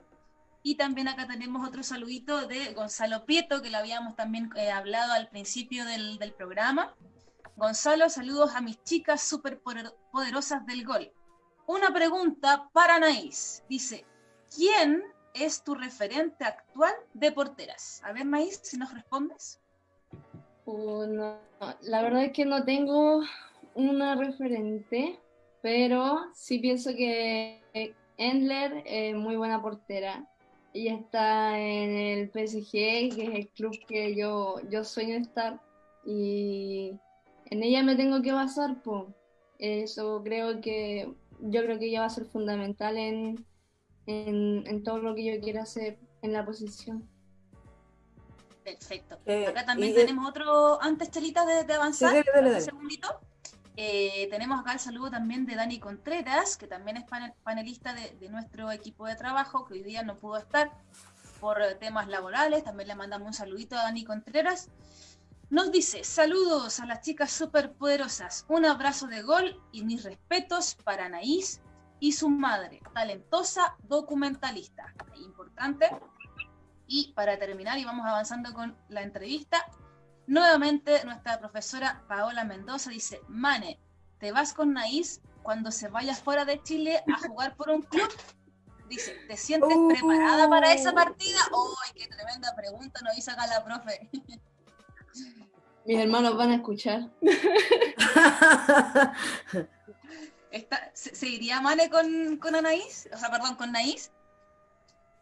Y también acá tenemos otro saludito de Gonzalo Prieto, que lo habíamos también eh, hablado al principio del, del programa. Gonzalo, saludos a mis chicas poder- poderosas del gol. Una pregunta para Anaís. Dice, ¿quién es tu referente actual de porteras? A ver, Anaís, si nos respondes. Uh, la verdad es que no tengo una referente, pero sí pienso que Endler es muy buena portera. Ella está en el PSG, que es el club que yo, yo sueño estar, y en ella me tengo que basar, pues. Eso creo que, yo creo que ella va a ser fundamental en, en, en todo lo que yo quiera hacer en la posición. Perfecto. Eh, Acá también tenemos otro, antes Chelita de, de avanzar, Sí, dale, dale, un dale. segundito. Eh, tenemos acá el saludo también de Dani Contreras, que también es pane- panelista de, de nuestro equipo de trabajo, que hoy día no pudo estar por temas laborales. También le mandamos un saludito a Dani Contreras. Nos dice, saludos a las chicas superpoderosas, un abrazo de gol y mis respetos para Anaís y su madre, talentosa documentalista. Importante. Y para terminar, y vamos avanzando con la entrevista, nuevamente nuestra profesora Paola Mendoza dice, Mane, ¿te vas con Naís cuando se vaya fuera de Chile a jugar por un club? Dice, ¿te sientes Oh. preparada para esa partida? ¡Ay, qué tremenda pregunta nos hizo acá la profe! Mis hermanos van a escuchar. Está- ¿se, se iría Mane con, con Anaís? O sea, perdón, con Naís.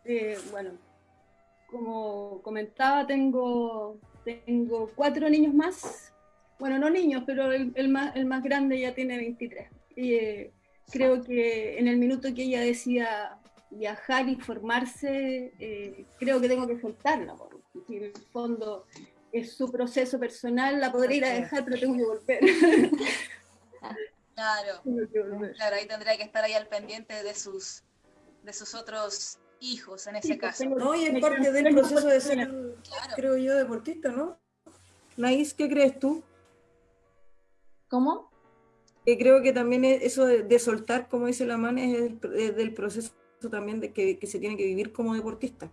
Eh, bueno, como comentaba, tengo, tengo cuatro niños más. Bueno, no niños, pero el, el más, el más grande ya tiene 23. Y eh, creo que en el minuto que ella decida viajar y formarse, eh, creo que tengo que soltarla, porque en el fondo es su proceso personal, la podría ir a dejar, pero tengo que volver. Claro, claro, ahí tendría que estar ahí al pendiente de sus, de sus otros hijos en ese Sí, pues, caso. tengo- No, y es parte del proceso de ser, Claro. creo yo, deportista, ¿no? Naís, ¿qué crees tú? ¿Cómo? Que creo que también es- eso de, de soltar, como dice la man, es, el- es del proceso también de que, que se tiene que vivir como deportista.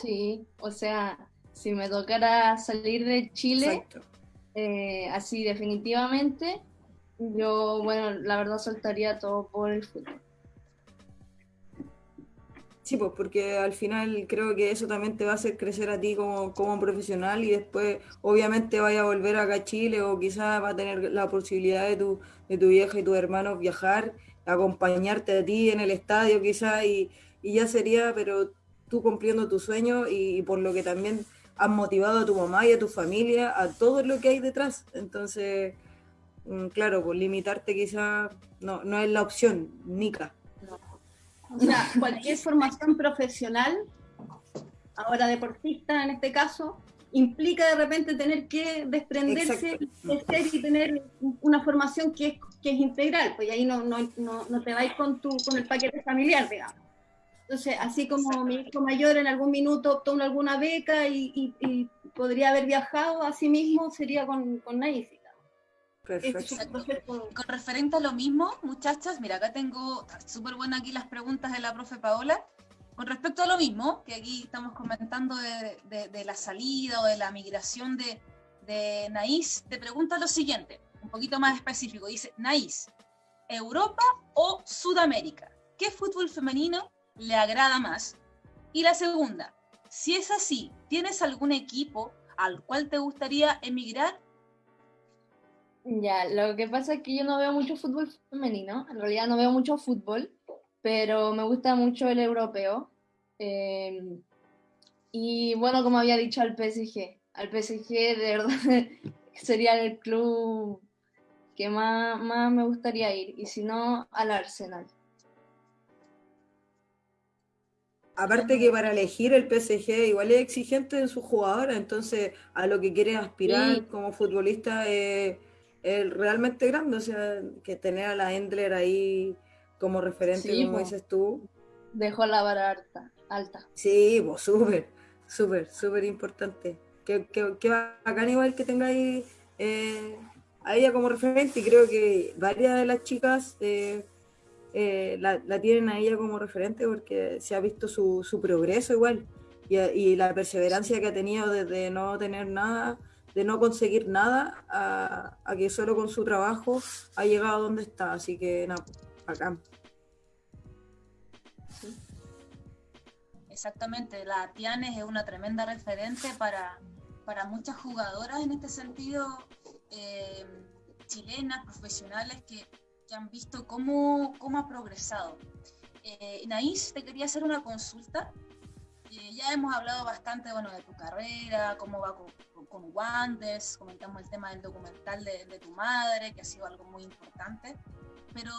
Sí, o sea, si me tocara salir de Chile, eh, así definitivamente, yo, bueno, la verdad soltaría todo por el fútbol. Sí, pues porque al final creo que eso también te va a hacer crecer a ti como, como profesional y después obviamente vaya a volver acá a Chile o quizás va a tener la posibilidad de tu, de tu vieja y tus hermanos viajar, acompañarte a ti en el estadio quizás y, y ya sería, pero tú cumpliendo tu sueño y, y por lo que también has motivado a tu mamá y a tu familia, a todo lo que hay detrás. Entonces, mm, claro, pues limitarte quizás no, no es la opción, Nica. O sea, cualquier formación profesional, ahora deportista en este caso, implica de repente tener que desprenderse, crecer y tener una formación que es, que es integral, pues ahí no, no, no, no te vais con, tu, con el paquete familiar, digamos. Entonces, así como mi hijo mayor en algún minuto optó en alguna beca y, y- y podría haber viajado, así mismo sería con, con Naif. Perfecto. Con referente a lo mismo, muchachas, mira, acá tengo súper buenas aquí las preguntas de la profe Paola. Con respecto a lo mismo, que aquí estamos comentando de, de- de la salida o de la migración de, de Naís, te pregunta lo siguiente, un poquito más específico. Dice, Naís, ¿Europa o Sudamérica? ¿Qué fútbol femenino le agrada más? Y la segunda, si es así, ¿tienes algún equipo al cual te gustaría emigrar? Ya, lo que pasa es que yo no veo mucho fútbol femenino, en realidad no veo mucho fútbol, pero me gusta mucho el europeo. eh, y bueno, como había dicho al PSG, al PSG de verdad sería el club que más me gustaría ir, y si no, al Arsenal. Aparte que para elegir el PSG igual es exigente en su jugadora, entonces a lo que quiere aspirar Sí. como futbolista es, es realmente grande, o sea, que tener a la Endler ahí como referente, Sí, como dices tú, Dejo la vara alta. alta. sí, súper, súper, súper importante. Qué, qué, qué bacán igual que tengáis eh, a ella como referente y creo que varias de las chicas eh, eh, la, la tienen a ella como referente porque se ha visto su, su progreso igual y, y la perseverancia que ha tenido desde no tener nada, de no conseguir nada, a, a que solo con su trabajo ha llegado a donde está. Así que nada, bacán. Exactamente, la Tianes es una tremenda referente para, para muchas jugadoras en este sentido, eh, chilenas, profesionales, que, que han visto cómo, cómo ha progresado. Eh, Naís, te quería hacer una consulta. Eh, ya hemos hablado bastante bueno, de tu carrera, cómo va con, con, Wanders, comentamos el tema del documental de, de tu madre, que ha sido algo muy importante, pero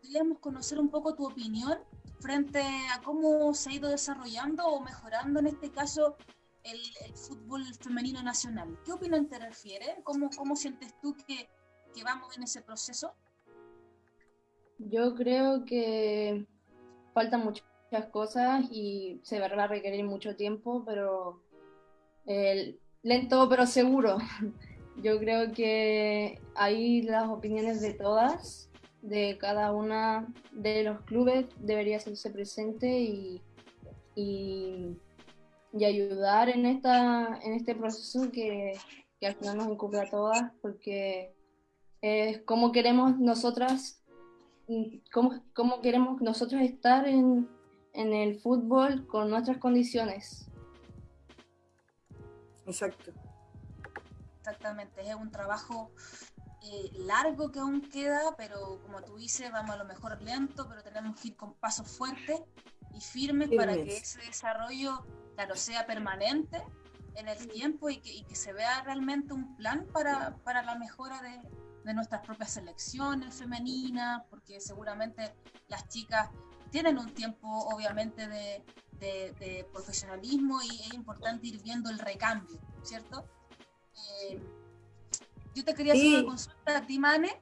queríamos conocer un poco tu opinión frente a cómo se ha ido desarrollando o mejorando en este caso el, el fútbol femenino nacional. ¿Qué opinión te refiere? ¿Cómo, cómo sientes tú que, que vamos en ese proceso? Yo creo que faltan muchas cosas y se va a requerir mucho tiempo, pero lento pero seguro. Yo creo que ahí las opiniones de todas, de cada una de los clubes, debería hacerse presente y, y, y ayudar en, esta, en este proceso que, que al final nos incumbe a todas, porque es como queremos nosotras cómo, cómo queremos nosotros estar en, en, el fútbol con nuestras condiciones. Exacto. Exactamente, es un trabajo eh, largo que aún queda, pero como tú dices, vamos a lo mejor lento, pero tenemos que ir con pasos fuertes y firmes, firmes. para que ese desarrollo, claro, sea permanente en el tiempo y que, y que se vea realmente un plan para, para la mejora de, de nuestras propias selecciones femeninas, porque seguramente las chicas tienen un tiempo obviamente de, de, profesionalismo y es importante ir viendo el recambio, ¿cierto? Eh, yo te quería hacer una consulta a ti, Mane,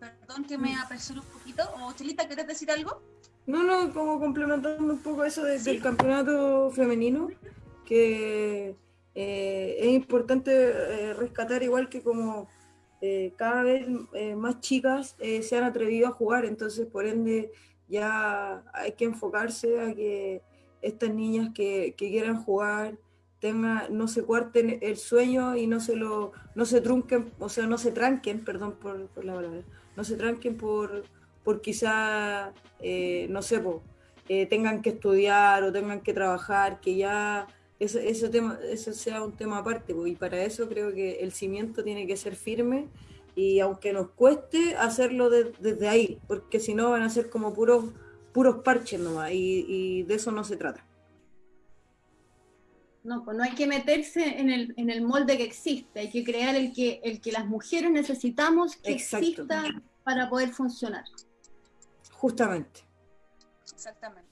perdón que me apresure un poquito, o Chelita, ¿querés decir algo? No, no, como complementando un poco eso del campeonato femenino, que eh, es importante eh, rescatar igual que como eh, cada vez más chicas se han atrevido a jugar, entonces por ende ya hay que enfocarse a que estas niñas que, quieran jugar tengan, no se cuarten el sueño y no se lo, no se trunquen, o sea, no se tranquen, perdón por, por la palabra, no se tranquen por, por quizá, no sé, tengan que estudiar o tengan que trabajar, que ya ese, tema, eso sea un tema aparte, y para eso creo que el cimiento tiene que ser firme y aunque nos cueste hacerlo desde ahí, porque si no van a ser como puros, puros parches nomás y, de eso no se trata. No, pues no hay que meterse en el, en el molde que existe, hay que crear el que, el que las mujeres necesitamos que exista para poder funcionar. Justamente. Exactamente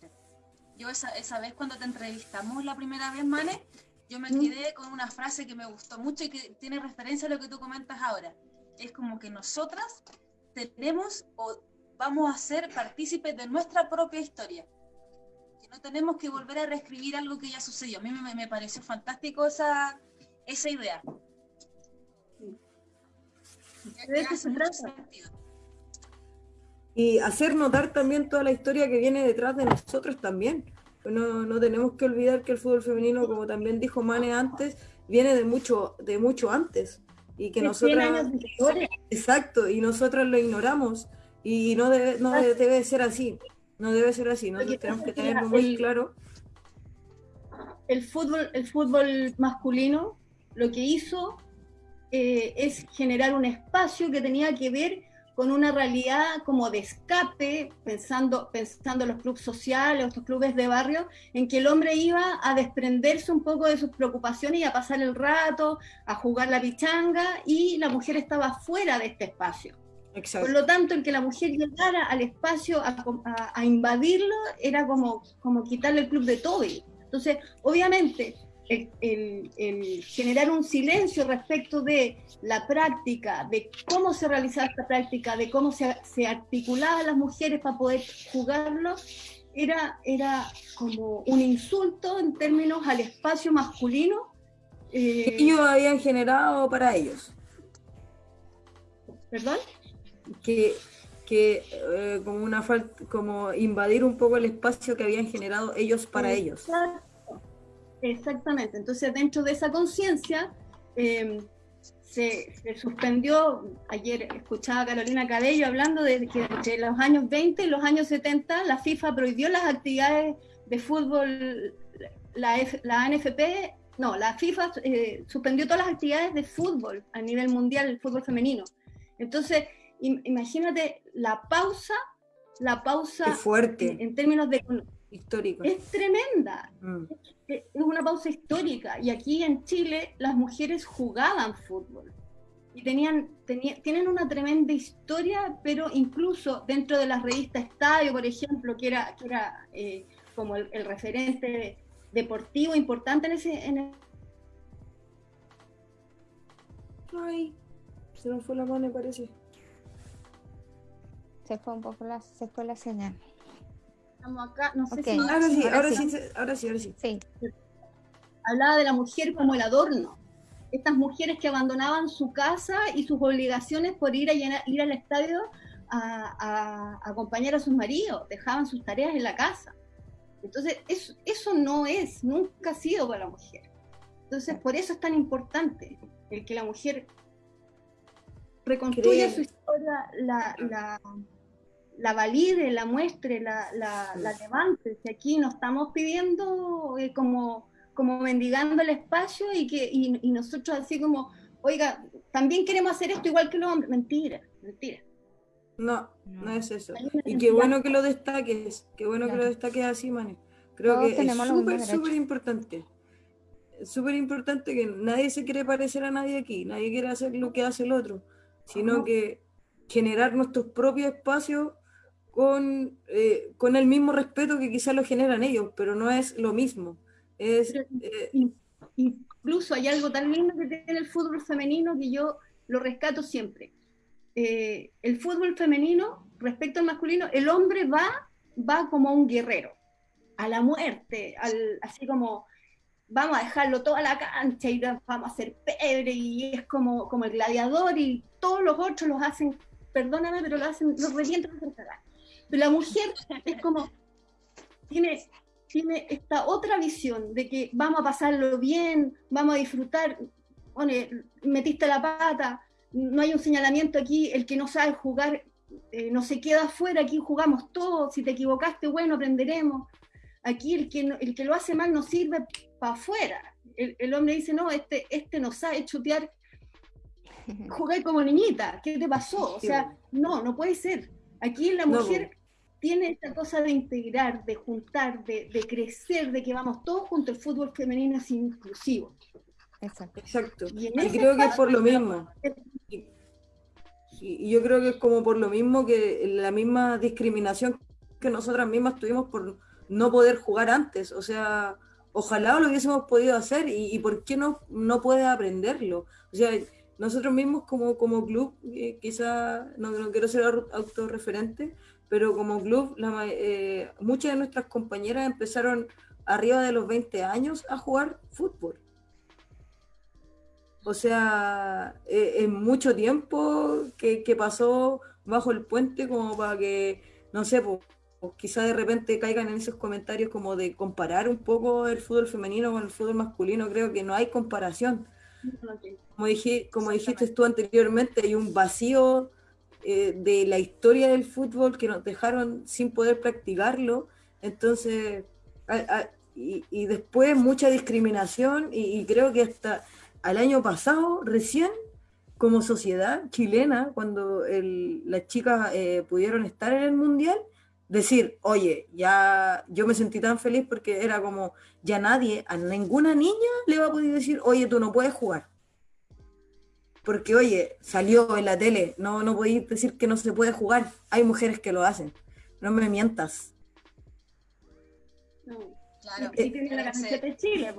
yo esa, esa vez cuando te entrevistamos la primera vez, Mane, yo me quedé con una frase que me gustó mucho y que tiene referencia a lo que tú comentas ahora. Es como que nosotras tenemos o vamos a ser partícipes de nuestra propia historia. Que no tenemos que volver a reescribir algo que ya sucedió. A mí me, me pareció fantástico esa, esa idea. Y hacer notar también toda la historia que viene detrás de nosotros también. No, no tenemos que olvidar que el fútbol femenino, como también dijo Mane antes, viene de mucho, de mucho antes. Y que nosotras. Exacto, y nosotras lo ignoramos. Y no debe, no debe, ser así. No debe ser así. Nosotros tenemos que tenerlo muy claro. El fútbol, el fútbol masculino lo que hizo eh, es generar un espacio que tenía que ver con una realidad como de escape, pensando, pensando en los clubes sociales, estos clubes de barrio, en que el hombre iba a desprenderse un poco de sus preocupaciones y a pasar el rato, a jugar la pichanga, y la mujer estaba fuera de este espacio. Por lo tanto, el que la mujer llegara al espacio a, invadirlo era como, como quitarle el club de Toby. Entonces, obviamente, el, generar un silencio respecto de la práctica, de cómo se realizaba esta práctica, de cómo se, se articulaban las mujeres para poder jugarlo, era, era como un insulto en términos al espacio masculino. Eh, que ellos habían generado para ellos. ¿Perdón? Que, que eh, como una falta, como invadir un poco el espacio que habían generado ellos para ellos. Exactamente. Entonces, dentro de esa conciencia, em, se, suspendió, ayer escuchaba a Carolina Cabello hablando de que entre los años 20 y los años 70 la FIFA prohibió las actividades de fútbol, la, la NFP, no, la FIFA eh, suspendió todas las actividades de fútbol a nivel mundial, el fútbol femenino. Entonces, imagínate la pausa, la pausa fuerte. en términos de histórico. Es tremenda. Mm. Es una pausa histórica. Y aquí en Chile las mujeres jugaban fútbol. Y tenían, tienen una tremenda historia, pero incluso dentro de las revistas Estadio, por ejemplo, que era, que era eh, como el, referente deportivo importante en ese... En Ay, se nos fue la mano, parece. Se fue un poco la, se fue la señal acá, no sé si... Ahora sí, ahora sí, ahora sí, ahora sí. Hablaba de la mujer como el adorno. Estas mujeres que abandonaban su casa y sus obligaciones por ir, a ir al estadio a, acompañar a sus maridos, dejaban sus tareas en la casa. Entonces, eso, eso no es, nunca ha sido para la mujer. Entonces, por eso es tan importante el que la mujer reconstruya su historia, la, la, la valide, la muestre, la, la, levante. Si aquí no estamos pidiendo eh, como, como mendigando el espacio y, que, y, nosotros así como, oiga, también queremos hacer esto igual que los hombres. Mentira, mentira. No, no es eso. Y qué bueno que lo destaques, qué bueno que lo destaques así, Mane. Creo que es súper, súper importante. Súper importante que nadie se quiere parecer a nadie aquí, nadie quiere hacer lo que hace el otro, sino que generar nuestros propios espacios con, eh, con el mismo respeto que quizás lo generan ellos, pero no es lo mismo. Es, eh, Incluso hay algo tan lindo que tiene el fútbol femenino que yo lo rescato siempre. Eh, el fútbol femenino, respecto al masculino, el hombre va, va como un guerrero, a la muerte, así como vamos a dejarlo toda la cancha y vamos a hacer pebre y es como, como el gladiador y todos los otros los hacen, perdóname, pero lo hacen, los revientan Pero la mujer es como, tiene, tiene esta otra visión de que vamos a pasarlo bien, vamos a disfrutar, metiste la pata, no hay un señalamiento aquí, el que no sabe jugar eh, no se queda afuera, aquí jugamos todos, si te equivocaste, bueno, aprenderemos. Aquí el que, el que lo hace mal no sirve para afuera. El, hombre dice, no, este, este nos sabe chutear, jugué como niñita, ¿qué te pasó? O sea, no, no puede ser. Aquí la mujer tiene esta cosa de integrar, de juntar, de, de, crecer, de que vamos todos juntos, el fútbol femenino es inclusivo. Exacto. Exacto. Y, creo que es por lo mismo. Y, yo creo que es como por lo mismo que la misma discriminación que nosotras mismas tuvimos por no poder jugar antes. O sea, ojalá lo hubiésemos podido hacer y, por qué no, no puedes aprenderlo. O sea, nosotros mismos como, como club, eh, quizá no, no, quiero ser autorreferente, pero como club, la, eh, muchas de nuestras compañeras empezaron arriba de los 20 años a jugar fútbol. O sea, es eh, mucho tiempo que, pasó bajo el puente como para que, no sé, pues, quizá de repente caigan en esos comentarios como de comparar un poco el fútbol femenino con el fútbol masculino. Creo que no hay comparación. Como, dije, como dijiste tú anteriormente, hay un vacío eh, de la historia del fútbol que nos dejaron sin poder practicarlo. Entonces, y, después mucha discriminación y creo que hasta al año pasado, recién, como sociedad chilena, cuando las chicas eh, pudieron estar en el Mundial, decir, oye, ya yo me sentí tan feliz porque era como, ya nadie, a ninguna niña le va a poder decir, oye, tú no puedes jugar. Porque, oye, salió en la tele, no, no podéis decir que no se puede jugar. Hay mujeres que lo hacen. No me mientas. claro. Y tiene la camiseta de Chile,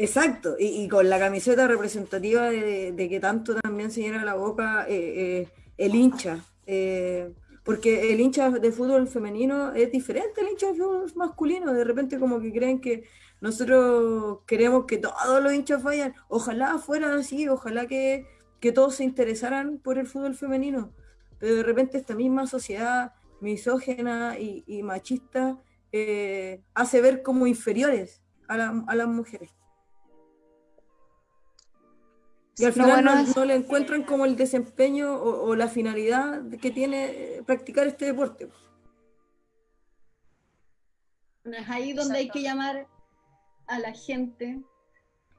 Exacto, y, con la camiseta representativa de, que tanto también se llena la boca eh, eh, el hincha, eh, porque el hincha de fútbol femenino es diferente al hincha de fútbol masculino, de repente como que creen que nosotros queremos que todos los hinchas vayan, ojalá fuera así, ojalá que, todos se interesaran por el fútbol femenino, pero de repente esta misma sociedad misógena y, machista hace ver como inferiores a las mujeres. Y al final no, le encuentran como el desempeño o, la finalidad que tiene eh, practicar este deporte. es ahí donde hay que llamar a la gente,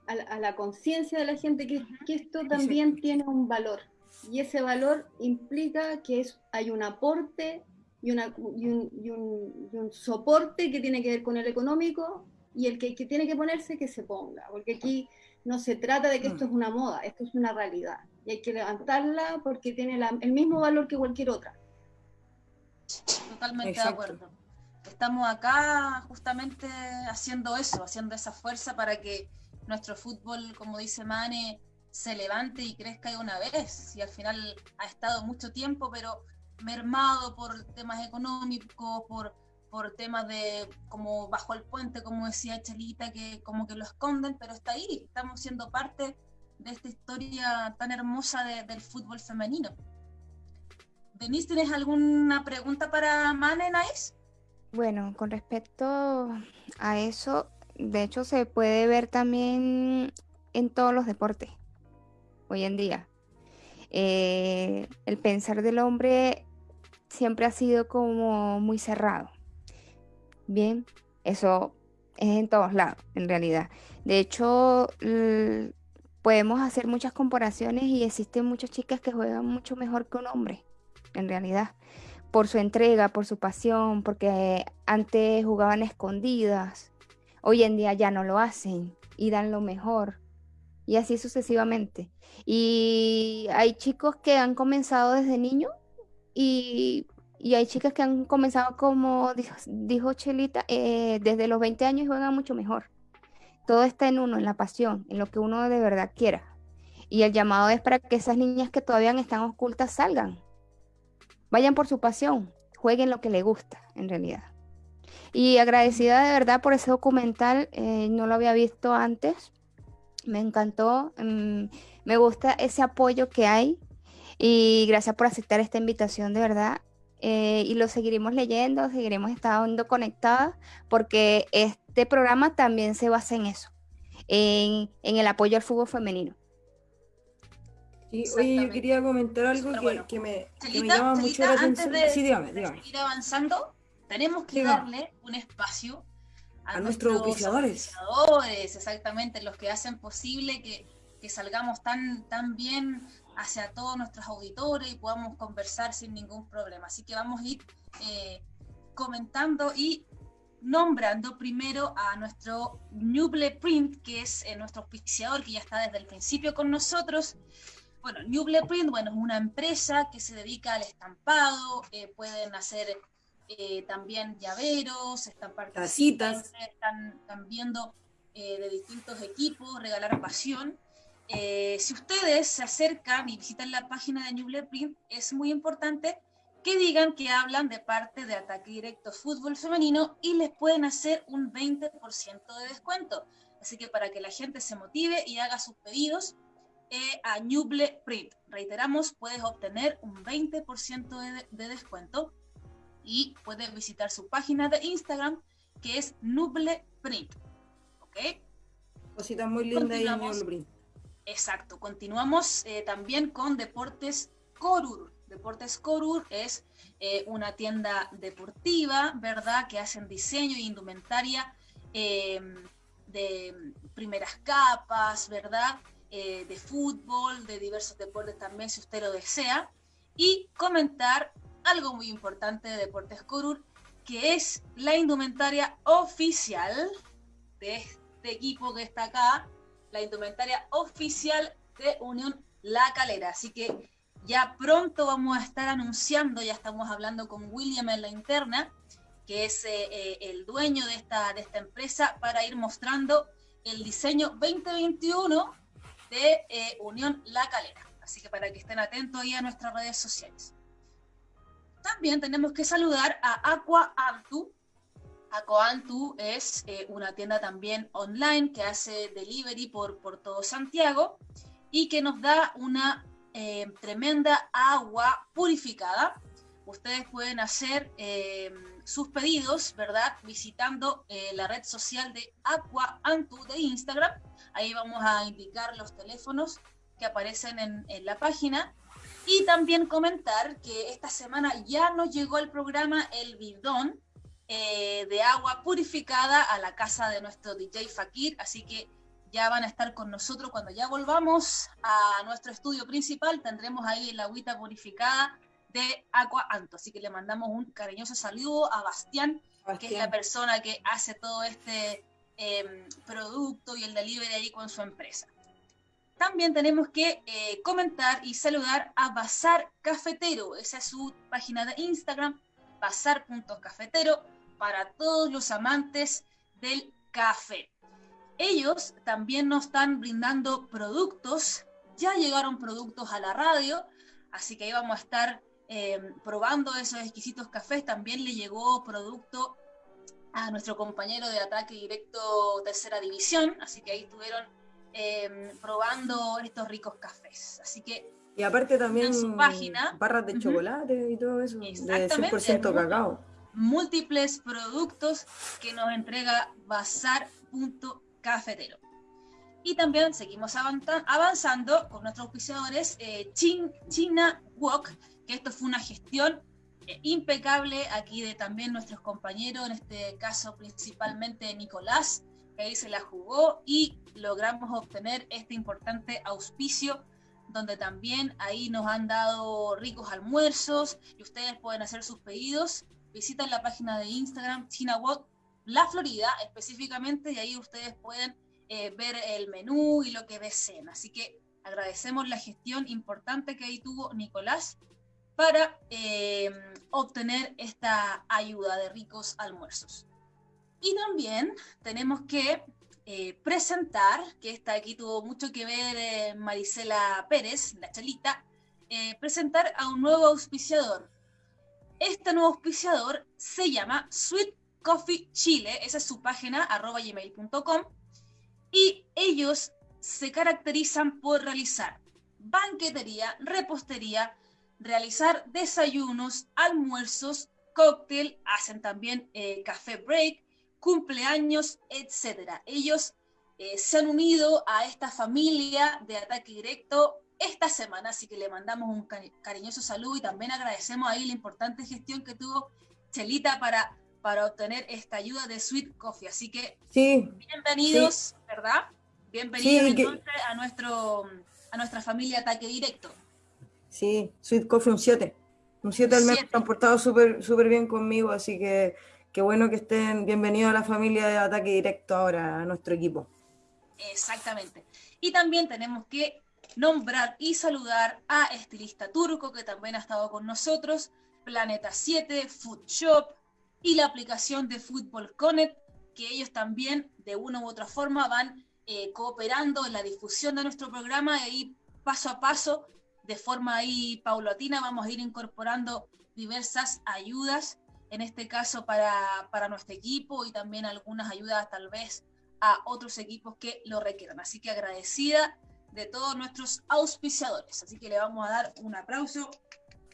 a la, conciencia de la gente, que, esto también tiene un valor. Y ese valor implica que es, hay un aporte y, una, y, un, soporte que tiene que ver con el económico y el que, que tiene que ponerse, que se ponga. Porque aquí no se trata de que esto mm. es una moda, esto es una realidad. Y hay que levantarla porque tiene el mismo valor que cualquier otra. Totalmente de acuerdo. Estamos acá justamente haciendo eso, haciendo esa fuerza para que nuestro fútbol, como dice Mane, se levante y crezca de una vez. Y al final ha estado mucho tiempo, pero mermado por temas económicos, por por temas de como bajo el puente, como decía Chelita, que como que lo esconden, pero está ahí, estamos siendo parte de esta historia tan hermosa del fútbol femenino. Denise, ¿tienes alguna pregunta para Mane Nice? Bueno, con respecto a eso, de hecho se puede ver también en todos los deportes hoy en día. Eh, el pensar del hombre siempre ha sido como muy cerrado. Bien, eso es en todos lados, en realidad. De hecho, podemos hacer muchas comparaciones y existen muchas chicas que juegan mucho mejor que un hombre, en realidad, por su entrega, por su pasión, porque antes jugaban escondidas, hoy en día ya no lo hacen y dan lo mejor, y así sucesivamente. Y hay chicos que han comenzado desde niños y y hay chicas que han comenzado como dijo, Chelita, eh, desde los 20 años juegan mucho mejor. Todo está en uno, en la pasión, en lo que uno de verdad quiera. Y el llamado es para que esas niñas que todavía están ocultas salgan. Vayan por su pasión, jueguen lo que les gusta, en realidad. Y agradecida de verdad por ese documental, eh, no lo había visto antes, me encantó, mm, me gusta ese apoyo que hay y gracias por aceptar esta invitación de verdad. Eh, y lo seguiremos leyendo, seguiremos estando conectadas porque este programa también se basa en eso, en, el apoyo al fútbol femenino. Sí, oye, yo quería comentar algo que, me, llama mucho la atención. sí, dígame, dígame. seguir avanzando, tenemos que darle un espacio a, nuestros oficiadores. exactamente, los que hacen posible que, que, salgamos tan, tan bien hacia todos nuestros auditores y podamos conversar sin ningún problema. Así que vamos a ir eh, comentando y nombrando primero a nuestro Nuble Print, que es eh, nuestro auspiciador que ya está desde el principio con nosotros. Bueno, Nuble Print, bueno, es una empresa que se dedica al estampado, eh, pueden hacer también llaveros, estampar tacitas, están, están viendo de distintos equipos, regalar pasión. Eh, si ustedes se acercan y visitan la página de Newble Print, es muy importante que digan que hablan de parte de Ataque Directo Fútbol Femenino y les pueden hacer un 20% de descuento. Así que para que la gente se motive y haga sus pedidos eh, a Newble Print. Reiteramos, puedes obtener un 20% de, de, descuento y puedes visitar su página de Instagram que es Nuble Print. ¿Ok? Cosita muy linda ahí en Print. Exacto, continuamos eh, también con Deportes Corur. Deportes Corur es eh, una tienda deportiva, ¿verdad? Que hacen diseño e indumentaria em, de primeras capas, ¿verdad? Eh, de fútbol, de diversos deportes también, si usted lo desea. Y comentar algo muy importante de Deportes Corur, que es la indumentaria oficial de este equipo que está acá, la indumentaria oficial de Unión La Calera. Así que ya pronto vamos a estar anunciando, ya estamos hablando con William en la interna, que es eh, eh, el dueño de esta, de esta empresa, para ir mostrando el diseño 2021 de eh, Unión La Calera. Así que para que estén atentos ahí a nuestras redes sociales. También tenemos que saludar a Aqua Antu, Acoantu es eh, una tienda también online que hace delivery por, por todo Santiago y que nos da una eh, tremenda agua purificada. Ustedes pueden hacer eh, sus pedidos, ¿verdad? Visitando la red social de Aquaantu de Instagram. Ahí vamos a indicar los teléfonos que aparecen en, en la página. Y también comentar que esta semana ya nos llegó el programa El Bidón, eh, de agua purificada a la casa de nuestro DJ Fakir, así que ya van a estar con nosotros cuando ya volvamos a nuestro estudio principal, tendremos ahí el agüita purificada de Aqua Anto, así que le mandamos un cariñoso saludo a Bastián, que es la persona que hace todo este em, producto y el delivery ahí con su empresa. También tenemos que eh, comentar y saludar a Bazar Cafetero, esa es su página de Instagram, bazar.cafetero, para todos los amantes del café. Ellos también nos están brindando productos, ya llegaron productos a la radio, así que ahí vamos a estar em, probando esos exquisitos cafés. También le llegó producto a nuestro compañero de ataque directo tercera división, así que ahí estuvieron em, probando estos ricos cafés. Así que y aparte también en su página, barras de chocolate y todo eso, de 100% cacao múltiples productos que nos entrega Bazar.cafetero. Y también seguimos avanzando con nuestros auspiciadores eh, China Walk, que esto fue una gestión eh, impecable aquí de también nuestros compañeros, en este caso principalmente Nicolás, que ahí se la jugó y logramos obtener este importante auspicio donde también ahí nos han dado ricos almuerzos y ustedes pueden hacer sus pedidos visiten la página de Instagram ChinaWalk La Florida específicamente y ahí ustedes pueden eh, ver el menú y lo que deseen. Así que agradecemos la gestión importante que ahí tuvo Nicolás para eh, obtener esta ayuda de ricos almuerzos. Y también tenemos que eh, presentar, que esta aquí tuvo mucho que ver eh, Marisela Pérez, la chalita, presentar a un nuevo auspiciador. Este nuevo auspiciador se llama Sweet Coffee Chile, esa es su página, arroba gmail.com, y ellos se caracterizan por realizar banquetería, repostería, realizar desayunos, almuerzos, cóctel, hacen también eh, café break, cumpleaños, etc. Ellos eh, se han unido a esta familia de ataque directo esta semana, así que le mandamos un cariñoso saludo y también agradecemos ahí la importante gestión que tuvo Chelita para, para obtener esta ayuda de Sweet Coffee. Así que sí, bienvenidos, ¿verdad? Bienvenidos entonces a, nuestro, a nuestra familia Ataque Directo. Sí, Sweet Coffee un 7. Un 7 al menos, han portado súper bien conmigo, así que qué bueno que estén bienvenidos a la familia de Ataque Directo ahora, a nuestro equipo. Exactamente. Y también tenemos que nombrar y saludar a Estilista Turco, que también ha estado con nosotros, Planeta 7, Food Shop y la aplicación de Fútbol Connect, que ellos también de una u otra forma van eh, cooperando en la difusión de nuestro programa y ahí paso a paso de forma ahí paulatina vamos a ir incorporando diversas ayudas, en este caso para, para nuestro equipo y también algunas ayudas tal vez a otros equipos que lo requieran. Así que agradecida de todos nuestros auspiciadores. Así que le vamos a dar un aplauso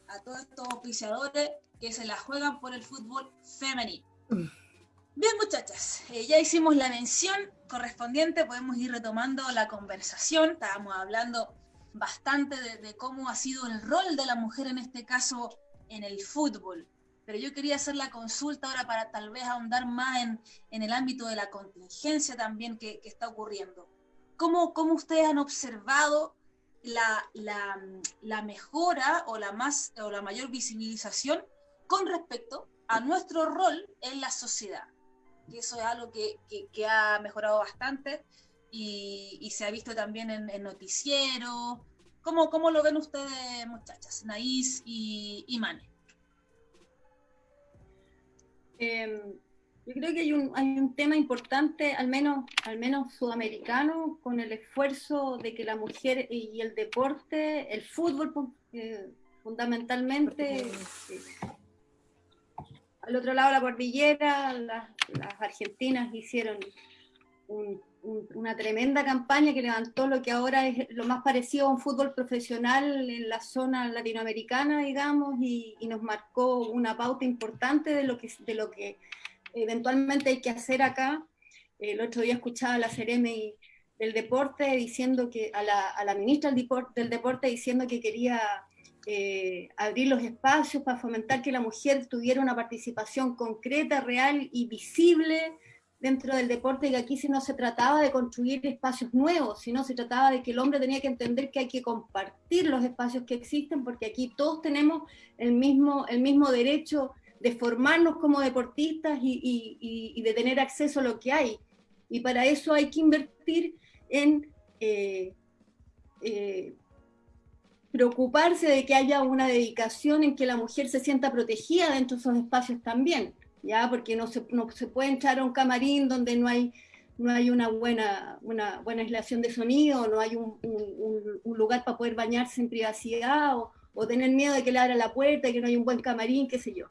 a todos estos auspiciadores que se la juegan por el fútbol femenino. Bien, muchachas, eh, ya hicimos la mención correspondiente, podemos ir retomando la conversación. Estábamos hablando bastante de, cómo ha sido el rol de la mujer en este caso en el fútbol. Pero yo quería hacer la consulta ahora para tal vez ahondar más en, en el ámbito de la contingencia también que, que está ocurriendo. ¿Cómo, ¿Cómo, ustedes han observado la, la, la, mejora o la, más, o la mayor visibilización con respecto a nuestro rol en la sociedad? Que eso es algo que, que, que ha mejorado bastante y, se ha visto también en, en noticieros. ¿Cómo, ¿Cómo, lo ven ustedes, muchachas, Naís y, y Mane? Em, yo creo que hay un, hay un tema importante, al menos, al menos sudamericano, con el esfuerzo de que la mujer y el deporte, el fútbol eh, fundamentalmente, eh, al otro lado de la cordillera, las, las argentinas hicieron un una tremenda campaña que levantó lo que ahora es lo más parecido a un fútbol profesional en la zona latinoamericana, digamos, y, nos marcó una pauta importante de lo, que, de lo que eventualmente hay que hacer acá. El otro día escuchaba a la Cereme del Deporte diciendo que, a la, a la ministra del deporte, del deporte, diciendo que quería eh, abrir los espacios para fomentar que la mujer tuviera una participación concreta, real y visible dentro del deporte que aquí si no se trataba de construir espacios nuevos, sino se trataba de que el hombre tenía que entender que hay que compartir los espacios que existen, porque aquí todos tenemos el mismo, el mismo derecho de formarnos como deportistas y, de tener acceso a lo que hay. Y para eso hay que invertir en eh, eh, preocuparse de que haya una dedicación en que la mujer se sienta protegida dentro de esos espacios también ¿ya? Porque no se, no se puede entrar a un camarín donde no hay, no hay una, buena, una buena aislación de sonido, no hay un, un, lugar para poder bañarse en privacidad, o, o, tener miedo de que le abra la puerta que no hay un buen camarín, qué sé yo.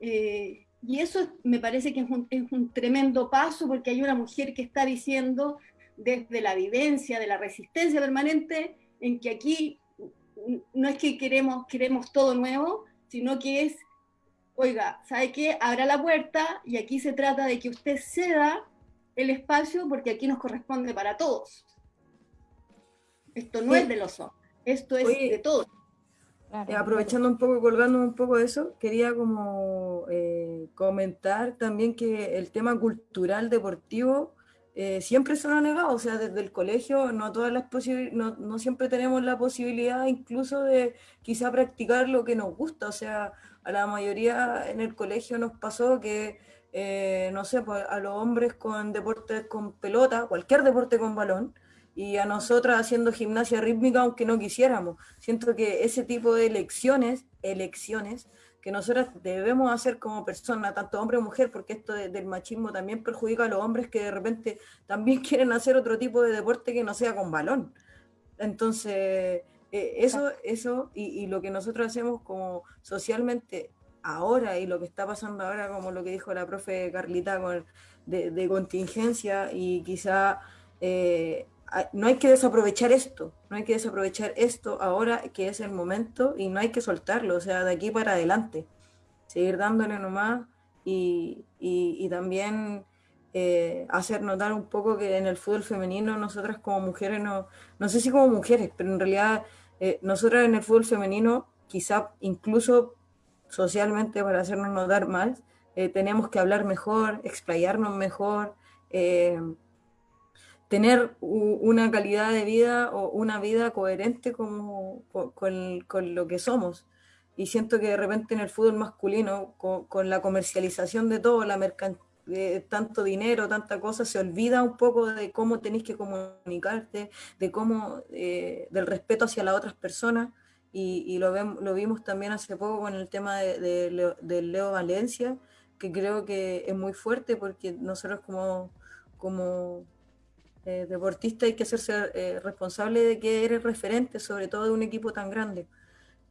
Eh, y eso me parece que es un, es un tremendo paso porque hay una mujer que está diciendo desde la vivencia, de la resistencia permanente, en que aquí no es que queremos, queremos todo nuevo, sino que es oiga, ¿sabe qué? Abra la puerta y aquí se trata de que usted ceda el espacio porque aquí nos corresponde para todos. Esto no es de los hombres, esto es de todos. Eh, aprovechando un poco, colgando un poco de eso, quería como eh, comentar también que el tema cultural deportivo eh, siempre se nos ha negado, o sea, desde el colegio no, todas las no, no siempre tenemos la posibilidad incluso de quizá practicar lo que nos gusta, o sea, a la mayoría en el colegio nos pasó que, eh, no sé, pues, a los hombres con deportes con pelota, cualquier deporte con balón, y a nosotras haciendo gimnasia rítmica aunque no quisiéramos. Siento que ese tipo de elecciones, elecciones, que nosotras debemos hacer como persona, tanto hombre o mujer, porque esto del machismo también perjudica a los hombres que de repente también quieren hacer otro tipo de deporte que no sea con balón. Entonces, eh, eso, eso y, lo que nosotros hacemos como socialmente ahora y lo que está pasando ahora, como lo que dijo la profe Carlita con, de, contingencia y quizá eh, no hay que desaprovechar esto, no hay que desaprovechar esto ahora que es el momento y no hay que soltarlo, o sea, de aquí para adelante, seguir dándole nomás y, y, también eh, hacer notar un poco que en el fútbol femenino nosotras como mujeres, no, no sé si como mujeres, pero en realidad eh, nosotras en el fútbol femenino, quizá incluso socialmente para hacernos notar más, eh, tenemos que hablar mejor, explayarnos mejor, eh, tener una calidad de vida o una vida coherente como, con, lo que somos. Y siento que de repente en el fútbol masculino, con, la comercialización de todo, la de tanto dinero, tanta cosa, se olvida un poco de cómo tenéis que comunicarte, de cómo, eh, del respeto hacia las otras personas. Y, lo, lo vimos también hace poco con el tema de, de Leo Valencia, que creo que es muy fuerte porque nosotros como, como eh, deportistas hay que hacerse eh, responsable de que eres referente, sobre todo de un equipo tan grande.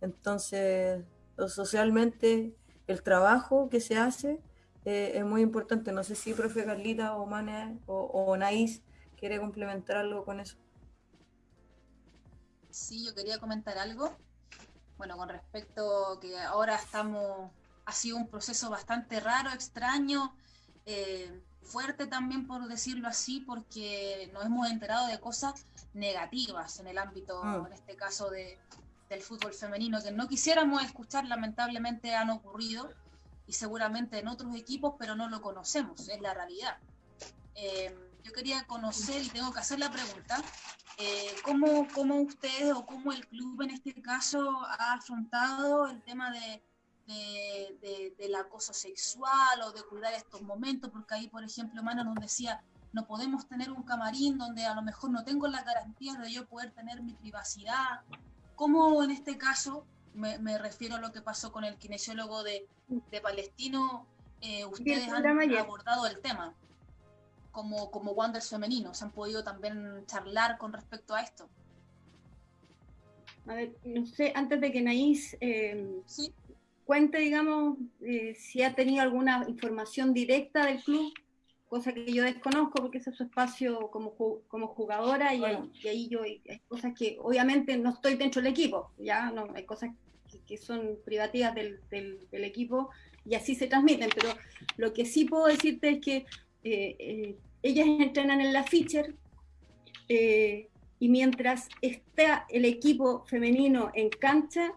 Entonces, socialmente, el trabajo que se hace eh, es muy importante. No sé si profe Carlita o Mane o, o Naís quiere complementar algo con eso. Sí, yo quería comentar algo. Bueno, con respecto que ahora estamos ha sido un proceso bastante raro, extraño, eh, fuerte también por decirlo así, porque nos hemos enterado de cosas negativas en el ámbito, ah. en este caso de, del fútbol femenino, que no quisiéramos escuchar, lamentablemente han ocurrido, y seguramente en otros equipos, pero no lo conocemos, es la realidad. Eh, yo quería conocer y tengo que hacer la pregunta, eh, ¿cómo, ¿cómo ustedes o cómo el club en este caso ha afrontado el tema de de, del acoso sexual o de cuidar estos momentos, porque ahí, por ejemplo, Mano nos decía, no podemos tener un camarín donde a lo mejor no tengo la garantía de yo poder tener mi privacidad. ¿Cómo en este caso, me, refiero a lo que pasó con el kinesiólogo de, de Palestino, eh, ustedes han abordado el tema? Como, como Wonders femeninos, ¿han podido también charlar con respecto a esto? A ver, no sé, antes de que Naís eh, ¿Sí? cuente, digamos, eh, si ha tenido alguna información directa del club, cosa que yo desconozco porque ese es su espacio como, como jugadora y, ahí, yo hay cosas que obviamente no estoy dentro del equipo, ya no hay cosas que, son privativas del, del, equipo y así se transmiten, pero lo que sí puedo decirte es que eh, eh, ellas entrenan en la Fischer y mientras está el equipo femenino en cancha,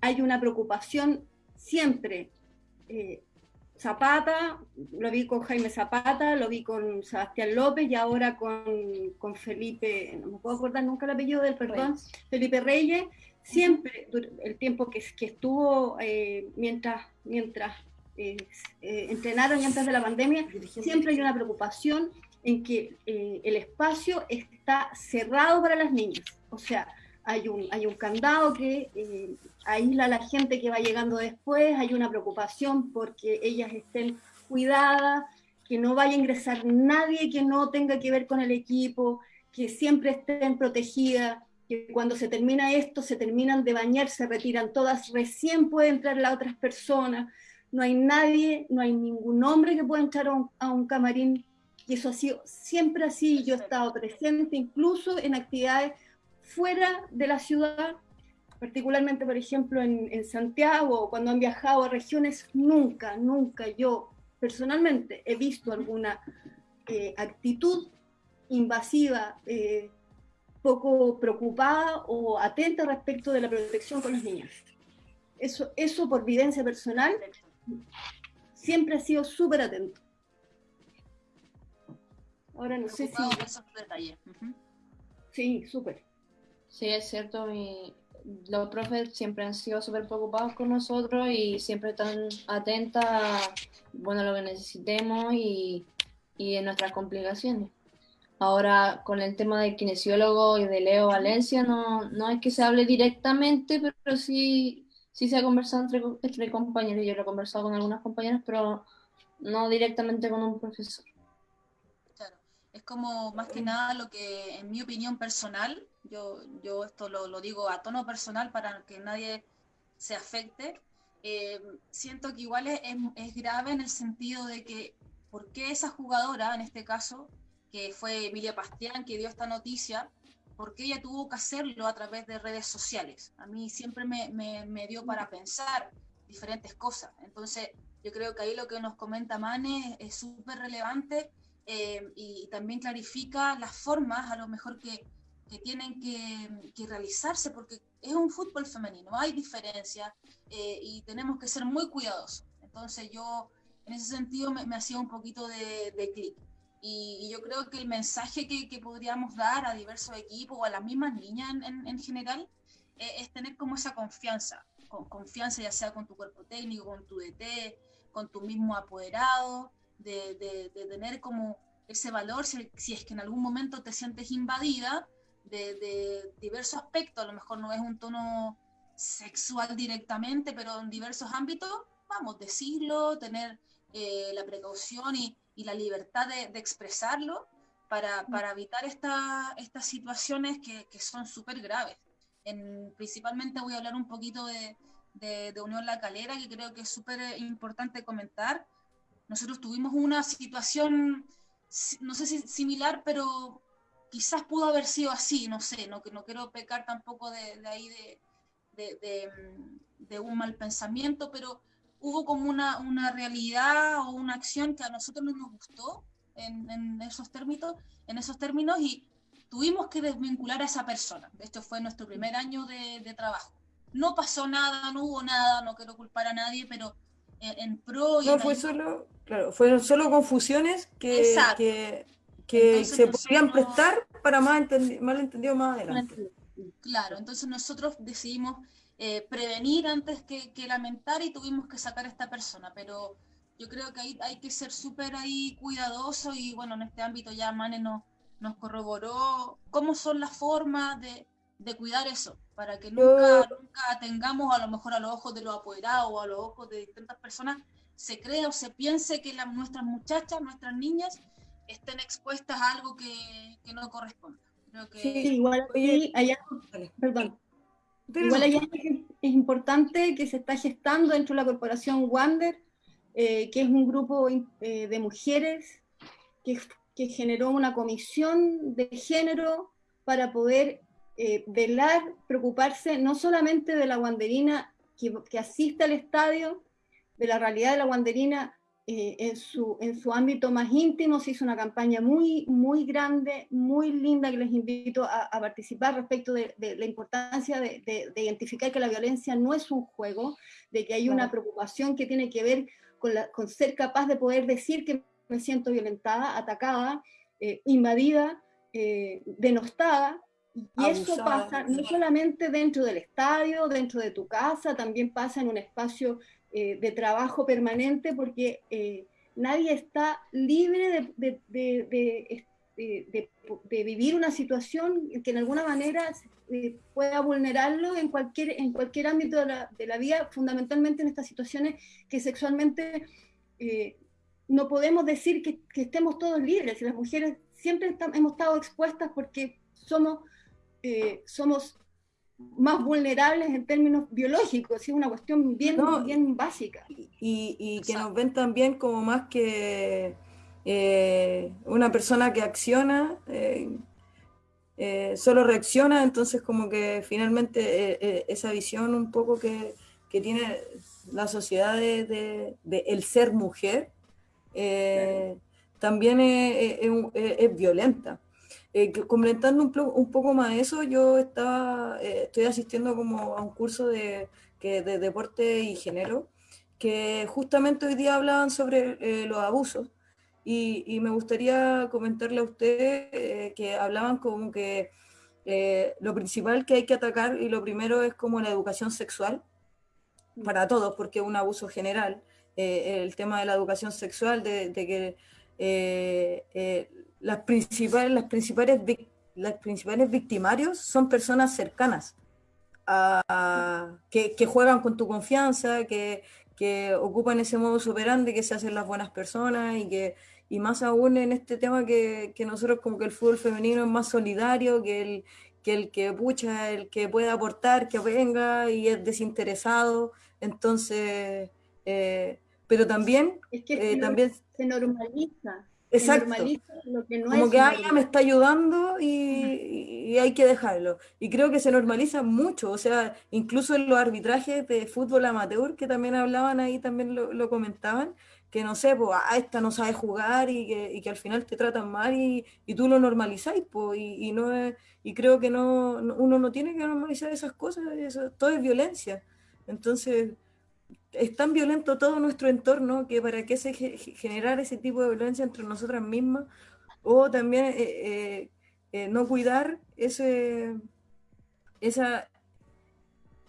hay una preocupación siempre. Eh, Zapata, lo vi con Jaime Zapata, lo vi con Sebastián López y ahora con, Felipe, no me puedo acordar nunca el apellido del perdón, Felipe Reyes, siempre, el tiempo que, que estuvo eh, mientras, mientras eh, entrenaron y antes de la pandemia, siempre hay una preocupación en que el espacio está cerrado para las niñas. O sea, hay un, hay un candado que eh, aísla a la gente que va llegando después, hay una preocupación porque ellas estén cuidadas, que no vaya a ingresar nadie que no tenga que ver con el equipo, que siempre estén protegidas, que cuando se termina esto, se terminan de bañar, se retiran todas, recién puede entrar las otras personas, no hay nadie, no hay ningún hombre que pueda entrar a un, a un camarín, y eso ha sido siempre así, yo he estado presente incluso en actividades fuera de la ciudad, particularmente, por ejemplo, en, Santiago, cuando han viajado a regiones, nunca, nunca yo personalmente he visto alguna eh, actitud invasiva, eh, poco preocupada o atenta respecto de la protección con las niñas. Eso, eso por vivencia personal, siempre ha sido súper atento. Ahora no sé si... Sí, súper. Sí, es cierto. los profes siempre han sido súper preocupados con nosotros y siempre están atentas a bueno, lo que necesitemos y, y en nuestras complicaciones. Ahora, con el tema del kinesiólogo y de Leo Valencia, no, no es que se hable directamente, pero sí, sí se ha conversado entre compañeros. Yo lo he conversado con algunas compañeras, pero no directamente con un profesor. Claro, es como más que nada lo que, en mi opinión personal, yo, yo esto lo, lo digo a tono personal para que nadie se afecte, eh, siento que igual es, es, grave en el sentido de que, ¿por qué esa jugadora, en este caso, que fue Emilia Pastián, que dio esta noticia, por qué ella tuvo que hacerlo a través de redes sociales? A mí siempre me, me, me dio para pensar diferentes cosas. Entonces, yo creo que ahí lo que nos comenta Mane es súper relevante eh, y también clarifica las formas a lo mejor que, que tienen que, que, realizarse, porque es un fútbol femenino, hay diferencias eh, y tenemos que ser muy cuidadosos. Entonces yo en ese sentido me, me hacía un poquito de, de clic. Y, y, yo creo que el mensaje que, que, podríamos dar a diversos equipos o a las mismas niñas en, en, en general eh, es tener como esa confianza, con confianza ya sea con tu cuerpo técnico, con tu DT, con tu mismo apoderado, de, de, de tener como ese valor, si, si, es que en algún momento te sientes invadida de, de, diversos aspectos, a lo mejor no es un tono sexual directamente, pero en diversos ámbitos, vamos, decirlo, tener eh, la precaución y, y, la libertad de, expresarlo para, para evitar esta, estas situaciones que, que son súper graves. En, principalmente voy a hablar un poquito de, de, de Unión La Calera, que creo que es súper importante comentar. Nosotros tuvimos una situación, no sé si similar, pero quizás pudo haber sido así, no sé, no, no quiero pecar tampoco de, de ahí de, de, de, un mal pensamiento, pero hubo como una, una, realidad o una acción que a nosotros no nos gustó en, en esos términos, en esos términos y tuvimos que desvincular a esa persona. De hecho, fue nuestro primer año de, trabajo no pasó nada, no hubo nada, no quiero culpar a nadie, pero en, en pro... Y no, fue solo, claro, fueron solo confusiones que, Exacto. que, que se podían prestar para más entendi malentendido más adelante. Claro, entonces nosotros decidimos eh, prevenir antes que, que, lamentar y tuvimos que sacar a esta persona, pero yo creo que hay, hay que ser súper ahí cuidadoso y bueno, en este ámbito ya Mane nos, nos corroboró cómo son las formas de, de cuidar eso, para que nunca, nunca tengamos a lo mejor a los ojos de los apoderados o a los ojos de distintas personas, se crea o se piense que la, nuestras muchachas, nuestras niñas, estén expuestas a algo que, que no corresponda. Creo que... Sí, igual hay, hay algo, perdón. Igual hay algo que es importante que se está gestando dentro de la corporación Wander, eh, que es un grupo eh, de mujeres que, que generó una comisión de género para poder eh, velar, preocuparse no solamente de la guanderina que, que, asiste al estadio, de la realidad de la guanderina eh, en, su, en su ámbito más íntimo, se hizo una campaña muy, muy grande, muy linda, que les invito a, a participar respecto de, de la importancia de, de, identificar que la violencia no es un juego, de que hay una preocupación que tiene que ver con, la, con ser capaz de poder decir que me siento violentada, atacada, eh, invadida, eh, denostada, y eso pasa no solamente dentro del estadio, dentro de tu casa, también pasa en un espacio eh, de trabajo permanente, porque eh, nadie está libre de, de, de, de, vivir una situación que en alguna manera eh, pueda vulnerarlo en cualquier, en cualquier ámbito de la, vida, fundamentalmente en estas situaciones que sexualmente eh, no podemos decir que, que, estemos todos libres. Las mujeres siempre hemos estado expuestas porque somos eh, somos más vulnerables en términos biológicos, es una cuestión bien, no, bien básica. Y, y que nos ven también como más que eh, una persona que acciona, eh, solo reacciona, entonces como que finalmente esa visión un poco que, que, tiene la sociedad de, de, de el ser mujer, también es, es, es violenta. Eh, comentando un, un, poco más eso, yo estaba, eh, estoy asistiendo como a un curso de, que, de deporte y género, que justamente hoy día hablaban sobre eh, los abusos, y, y, me gustaría comentarle a usted eh, que hablaban como que lo principal que hay que atacar, y lo primero es como la educación sexual, para todos, porque es un abuso general, el tema de la educación sexual, de, de que las principales, las principales, las principales victimarios son personas cercanas, que, que, juegan con tu confianza, que, que ocupan ese modo superante, que se hacen las buenas personas y que y más aún en este tema que, que, nosotros como que el fútbol femenino es más solidario, que el que, el que pucha, el que puede aportar, que venga y es desinteresado, entonces, eh, pero también, es que eh, también se normaliza. Exacto. lo que no como es que alguien me está ayudando y, y, hay que dejarlo. Y creo que se normaliza mucho, o sea, incluso en los arbitrajes de fútbol amateur, que también hablaban ahí, también lo, lo comentaban, que no sé, pues, a esta no sabe jugar y que, y que al final te tratan mal y, y tú lo normalizáis, pues, y, no es, y creo que no, uno no tiene que normalizar esas cosas, eso, todo es violencia. Entonces, es tan violento todo nuestro entorno que para qué se generar ese tipo de violencia entre nosotras mismas o también eh, eh, eh, no cuidar ese, esa,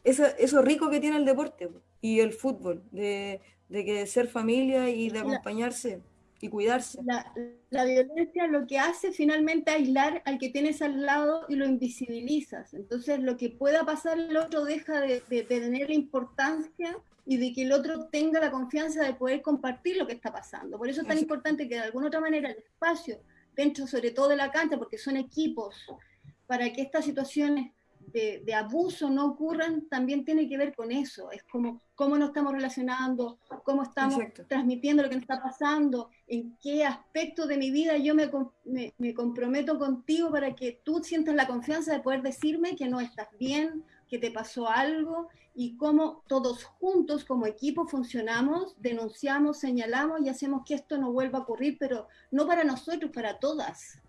esa, eso rico que tiene el deporte y el fútbol, de, de que ser familia y de acompañarse y cuidarse. La, la, violencia lo que hace finalmente aislar al que tienes al lado y lo invisibilizas. Entonces lo que pueda pasar el otro deja de, de, de tener importancia y de que el otro tenga la confianza de poder compartir lo que está pasando. Por eso es tan importante que de alguna otra manera el espacio, dentro sobre todo de la cancha, porque son equipos, para que estas situaciones de, de, abuso no ocurran, también tiene que ver con eso. Es como cómo nos estamos relacionando, cómo estamos Exacto. transmitiendo lo que nos está pasando, en qué aspecto de mi vida yo me, me, me, comprometo contigo para que tú sientas la confianza de poder decirme que no estás bien, que te pasó algo y cómo todos juntos como equipo funcionamos, denunciamos, señalamos y hacemos que esto no vuelva a ocurrir, pero no para nosotros, para todas.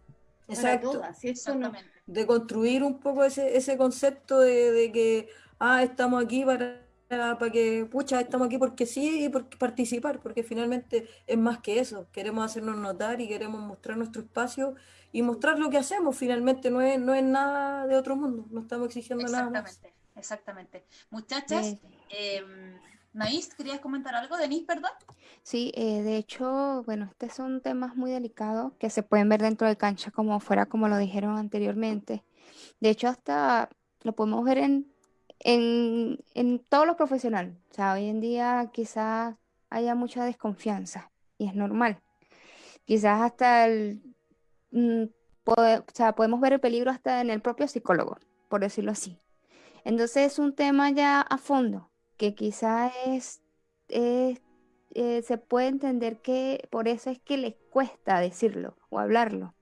Exacto. Para todas. Esto no, de construir un poco ese, ese concepto de, de, que, ah, estamos aquí para, para que, pucha, estamos aquí porque sí y por participar, porque finalmente es más que eso, queremos hacernos notar y queremos mostrar nuestro espacio y mostrar lo que hacemos, finalmente no es, no es nada de otro mundo, no estamos exigiendo nada más. Exactamente, muchachas, sí. eh, Naís, ¿querías comentar algo? Denise, perdón. Sí, eh, de hecho, bueno, estos son temas muy delicados que se pueden ver dentro de cancha como fuera, como lo dijeron anteriormente. De hecho, hasta lo podemos ver en, en, en todo lo profesional. O sea, hoy en día quizás haya mucha desconfianza y es normal. Quizás hasta el... Mm, puede, o sea, podemos ver el peligro hasta en el propio psicólogo, por decirlo así. Entonces es un tema ya a fondo que quizá es, es eh, se puede entender que por eso es que les cuesta decirlo o hablarlo.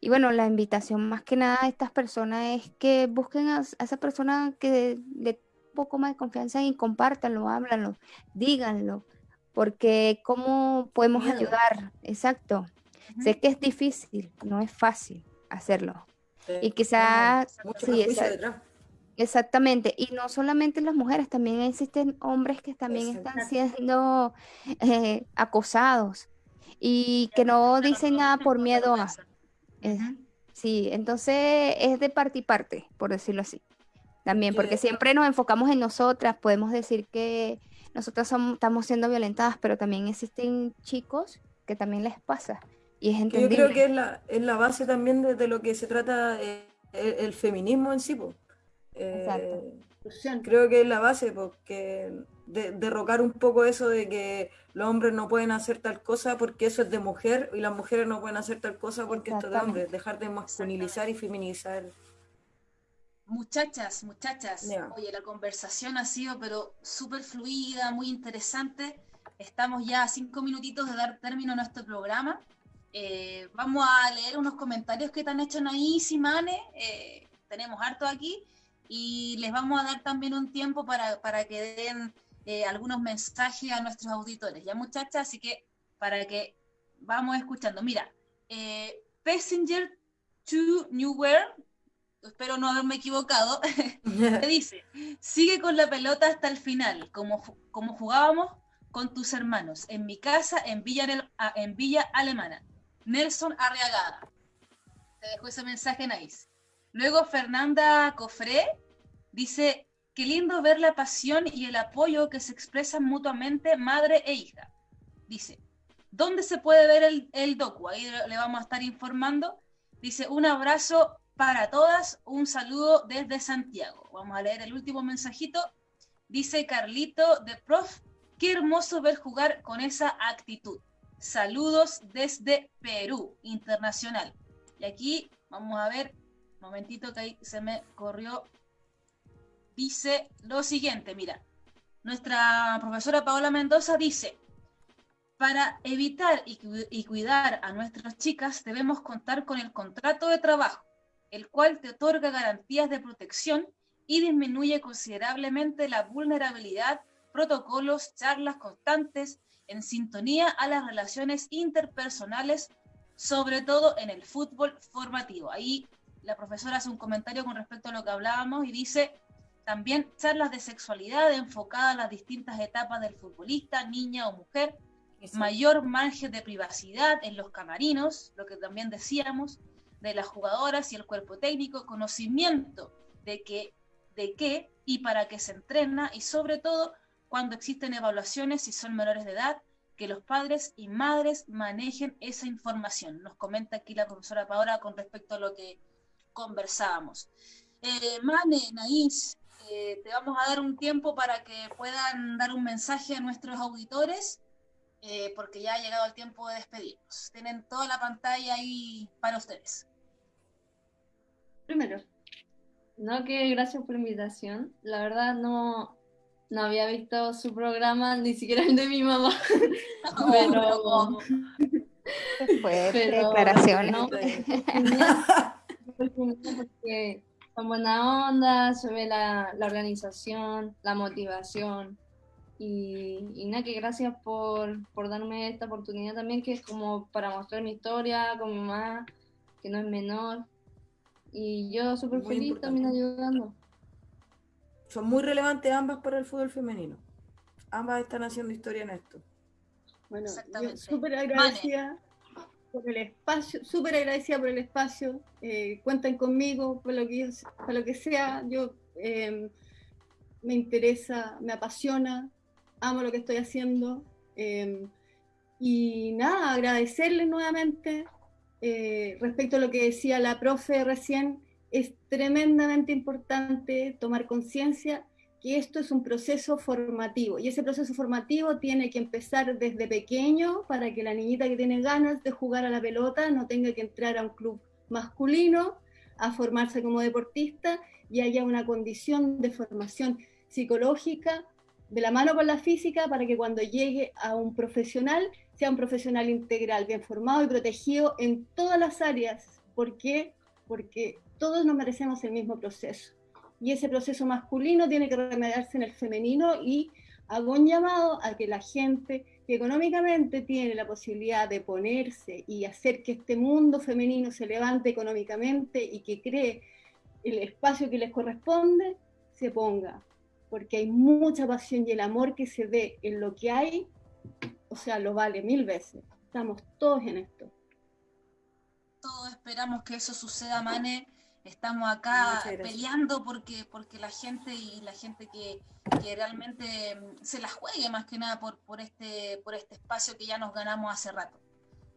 Y bueno, la invitación más que nada a estas personas es que busquen a, a esa persona que le un poco más de confianza y compártanlo, háblanlo, díganlo, porque cómo podemos ayudar, exacto. -huh. Sé que es difícil, no es fácil hacerlo. Sí. Y quizás... Sí, Exactamente, y no solamente las mujeres, también existen hombres que también están siendo eh, acosados y que no dicen nada por miedo a... Es, sí, entonces es de parte y parte, por decirlo así. También, porque siempre nos enfocamos en nosotras, podemos decir que nosotras somos, estamos siendo violentadas, pero también existen chicos que también les pasa. Y es entendible. Yo creo que es la, es la base también de, de lo que se trata eh, el, el, feminismo en sí. Pues. Eh, creo que es la base, porque de, derrocar un poco eso de que los hombres no pueden hacer tal cosa porque eso es de mujer y las mujeres no pueden hacer tal cosa porque esto es de hombre, dejar de masculinizar y feminizar. Muchachas, muchachas, yeah. oye, la conversación ha sido pero súper fluida, muy interesante. Estamos ya a cinco minutitos de dar término a nuestro programa. Eh, vamos a leer unos comentarios que te han hecho Naí, Simane. Eh, tenemos harto aquí y les vamos a dar también un tiempo para, para que den eh, algunos mensajes a nuestros auditores, ¿ya muchachas? Así que para que vamos escuchando. Mira, Passenger to New World, espero no haberme equivocado, te dice, sigue con la pelota hasta el final, como, como jugábamos con tus hermanos, en mi casa, en Villa, en Villa Alemana. Nelson Arriagada. Te dejo ese mensaje, Nice. Luego Fernanda Cofré dice, qué lindo ver la pasión y el apoyo que se expresan mutuamente madre e hija. Dice, ¿Dónde se puede ver el, el docu? Ahí le vamos a estar informando. Dice, un abrazo para todas, un saludo desde Santiago. Vamos a leer el último mensajito. Dice Carlito de Prof, qué hermoso ver jugar con esa actitud. Saludos desde Perú, internacional. Y aquí vamos a ver, momentito que ahí se me corrió. Dice lo siguiente, mira. Nuestra profesora Paola Mendoza dice, para evitar y, cuidar a nuestras chicas debemos contar con el contrato de trabajo, el cual te otorga garantías de protección y disminuye considerablemente la vulnerabilidad, protocolos, charlas constantes, en sintonía a las relaciones interpersonales, sobre todo en el fútbol formativo. Ahí la profesora hace un comentario con respecto a lo que hablábamos y dice también charlas de sexualidad enfocadas a las distintas etapas del futbolista, niña o mujer, mayor margen de privacidad en los camarinos, lo que también decíamos, de las jugadoras y el cuerpo técnico, conocimiento de qué, de qué y para qué se entrena y sobre todo cuando existen evaluaciones si son menores de edad, que los padres y madres manejen esa información. Nos comenta aquí la profesora Paola con respecto a lo que conversábamos. Eh, Mane, Naís, eh, te vamos a dar un tiempo para que puedan dar un mensaje a nuestros auditores, eh, porque ya ha llegado el tiempo de despedirnos. Tienen toda la pantalla ahí para ustedes. Primero, no que gracias por la invitación. La verdad no, no había visto su programa, ni siquiera el de mi mamá. pero. Fue declaraciones. No, porque son buena onda, se ve la, la organización, la motivación. Y, y, nada, que gracias por, por darme esta oportunidad también, que es como para mostrar mi historia con mi mamá, que no es menor. Y yo súper feliz también ayudando son muy relevantes ambas para el fútbol femenino. Ambas están haciendo historia en esto. Bueno, súper agradecida por el espacio, súper agradecida por el espacio. Eh, cuentan conmigo por lo que, para lo que sea. Yo em, me interesa, me apasiona, amo lo que estoy haciendo. Em, y nada, agradecerles nuevamente eh, respecto a lo que decía la profe recién es tremendamente importante tomar conciencia que esto es un proceso formativo y ese proceso formativo tiene que empezar desde pequeño para que la niñita que tiene ganas de jugar a la pelota no tenga que entrar a un club masculino a formarse como deportista y haya una condición de formación psicológica de la mano con la física para que cuando llegue a un profesional sea un profesional integral, bien formado y protegido en todas las áreas. ¿Por qué? Porque todos nos merecemos el mismo proceso. Y ese proceso masculino tiene que remediarse en el femenino y hago un llamado a que la gente que económicamente tiene la posibilidad de ponerse y hacer que este mundo femenino se levante económicamente y que cree el espacio que les corresponde, se ponga. Porque hay mucha pasión y el amor que se ve en lo que hay, o sea, lo vale mil veces. Estamos todos en esto. Todos esperamos que eso suceda, Mane Estamos acá peleando porque, porque la gente y la gente que, realmente mm, se la juegue más que nada por, por, este, por este espacio que ya nos ganamos hace rato.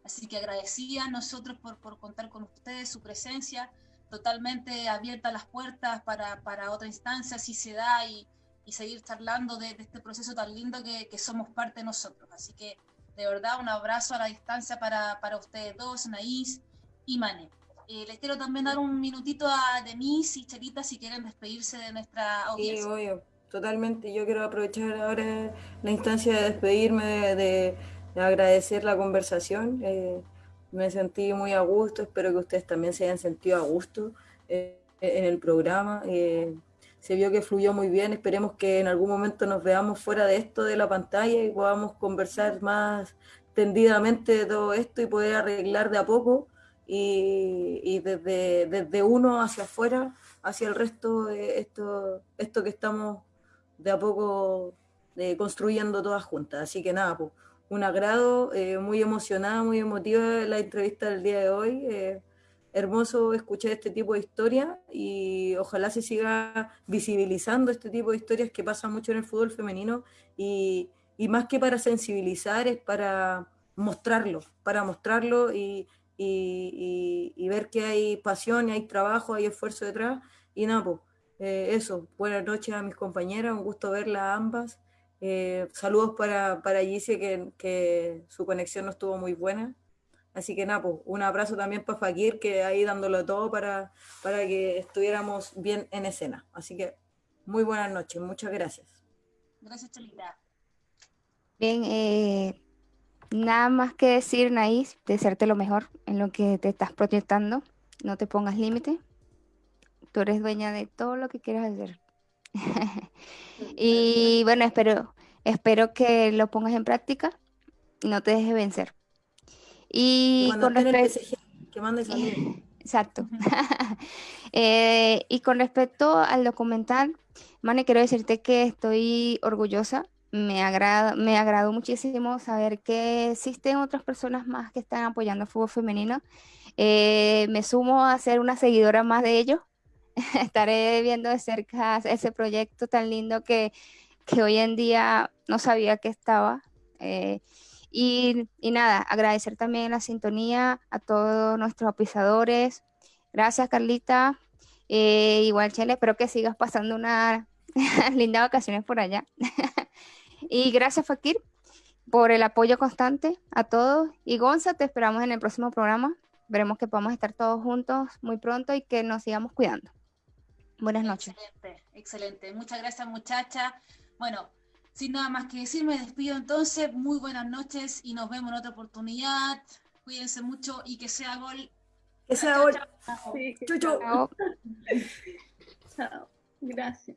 Así que agradecida a nosotros por, por contar con ustedes, su presencia, totalmente abierta las puertas para, para otra instancia si se da y, y seguir charlando de, este proceso tan lindo que, que, somos parte de nosotros. Así que de verdad un abrazo a la distancia para, para ustedes dos, Naís y Mane. Eh, les quiero también dar un minutito a Denise y Charita si quieren despedirse de nuestra audiencia. Sí, obvio, totalmente. Yo quiero aprovechar ahora la instancia de despedirme, de, agradecer la conversación. Eh, me sentí muy a gusto, espero que ustedes también se hayan sentido a gusto eh, en el programa. se vio que fluyó muy bien, esperemos que en algún momento nos veamos fuera de esto de la pantalla y podamos conversar más tendidamente de todo esto y poder arreglar de a poco y, desde, desde, uno hacia afuera, hacia el resto, de esto, esto que estamos de a poco eh, construyendo todas juntas. Así que nada, pues, un agrado, eh, muy emocionada, muy emotiva la entrevista del día de hoy. Eh, hermoso escuchar este tipo de historia y ojalá se siga visibilizando este tipo de historias que pasan mucho en el fútbol femenino y, y más que para sensibilizar es para mostrarlo, para mostrarlo y, y, y, ver que hay pasión, hay trabajo, hay esfuerzo detrás. Y nada, pues, eso, buenas noches a mis compañeras, un gusto verlas ambas. Eh, saludos para, para Gise, que, que, su conexión no estuvo muy buena. Así que nada, pues, un abrazo también para Fakir, que ahí dándolo todo para, para que estuviéramos bien en escena. Así que muy buenas noches, muchas gracias. Gracias, Chalita. Bien, eh, nada más que decir, Naís, desearte lo mejor en lo que te estás proyectando. No te pongas límite. Tú eres dueña de todo lo que quieras hacer. y bueno, espero, espero que lo pongas en práctica y no te dejes vencer. Y con respecto... Exacto. Eh, y con respecto al documental, Mane, quiero decirte que estoy orgullosa. Me agrada, me agradó muchísimo saber que existen otras personas más que están apoyando el fútbol femenino. Eh, me sumo a ser una seguidora más de ellos. Estaré viendo de cerca ese proyecto tan lindo que, que hoy en día no sabía que estaba. Eh, y, nada, agradecer también la sintonía a todos nuestros pisadores. Gracias, Carlita. Eh, igual, Chele, espero que sigas pasando una linda vacaciones por allá. y gracias, Fakir, por el apoyo constante a todos. Y Gonza, te esperamos en el próximo programa. Veremos que podamos estar todos juntos muy pronto y que nos sigamos cuidando. Buenas noches. Excelente, excelente. Muchas gracias, muchacha. Bueno, sin nada más que decir, me despido entonces. Muy buenas noches y nos vemos en otra oportunidad. Cuídense mucho y que sea gol. Que sea gol. Sí, Chucho. Chao. Chao. Gracias.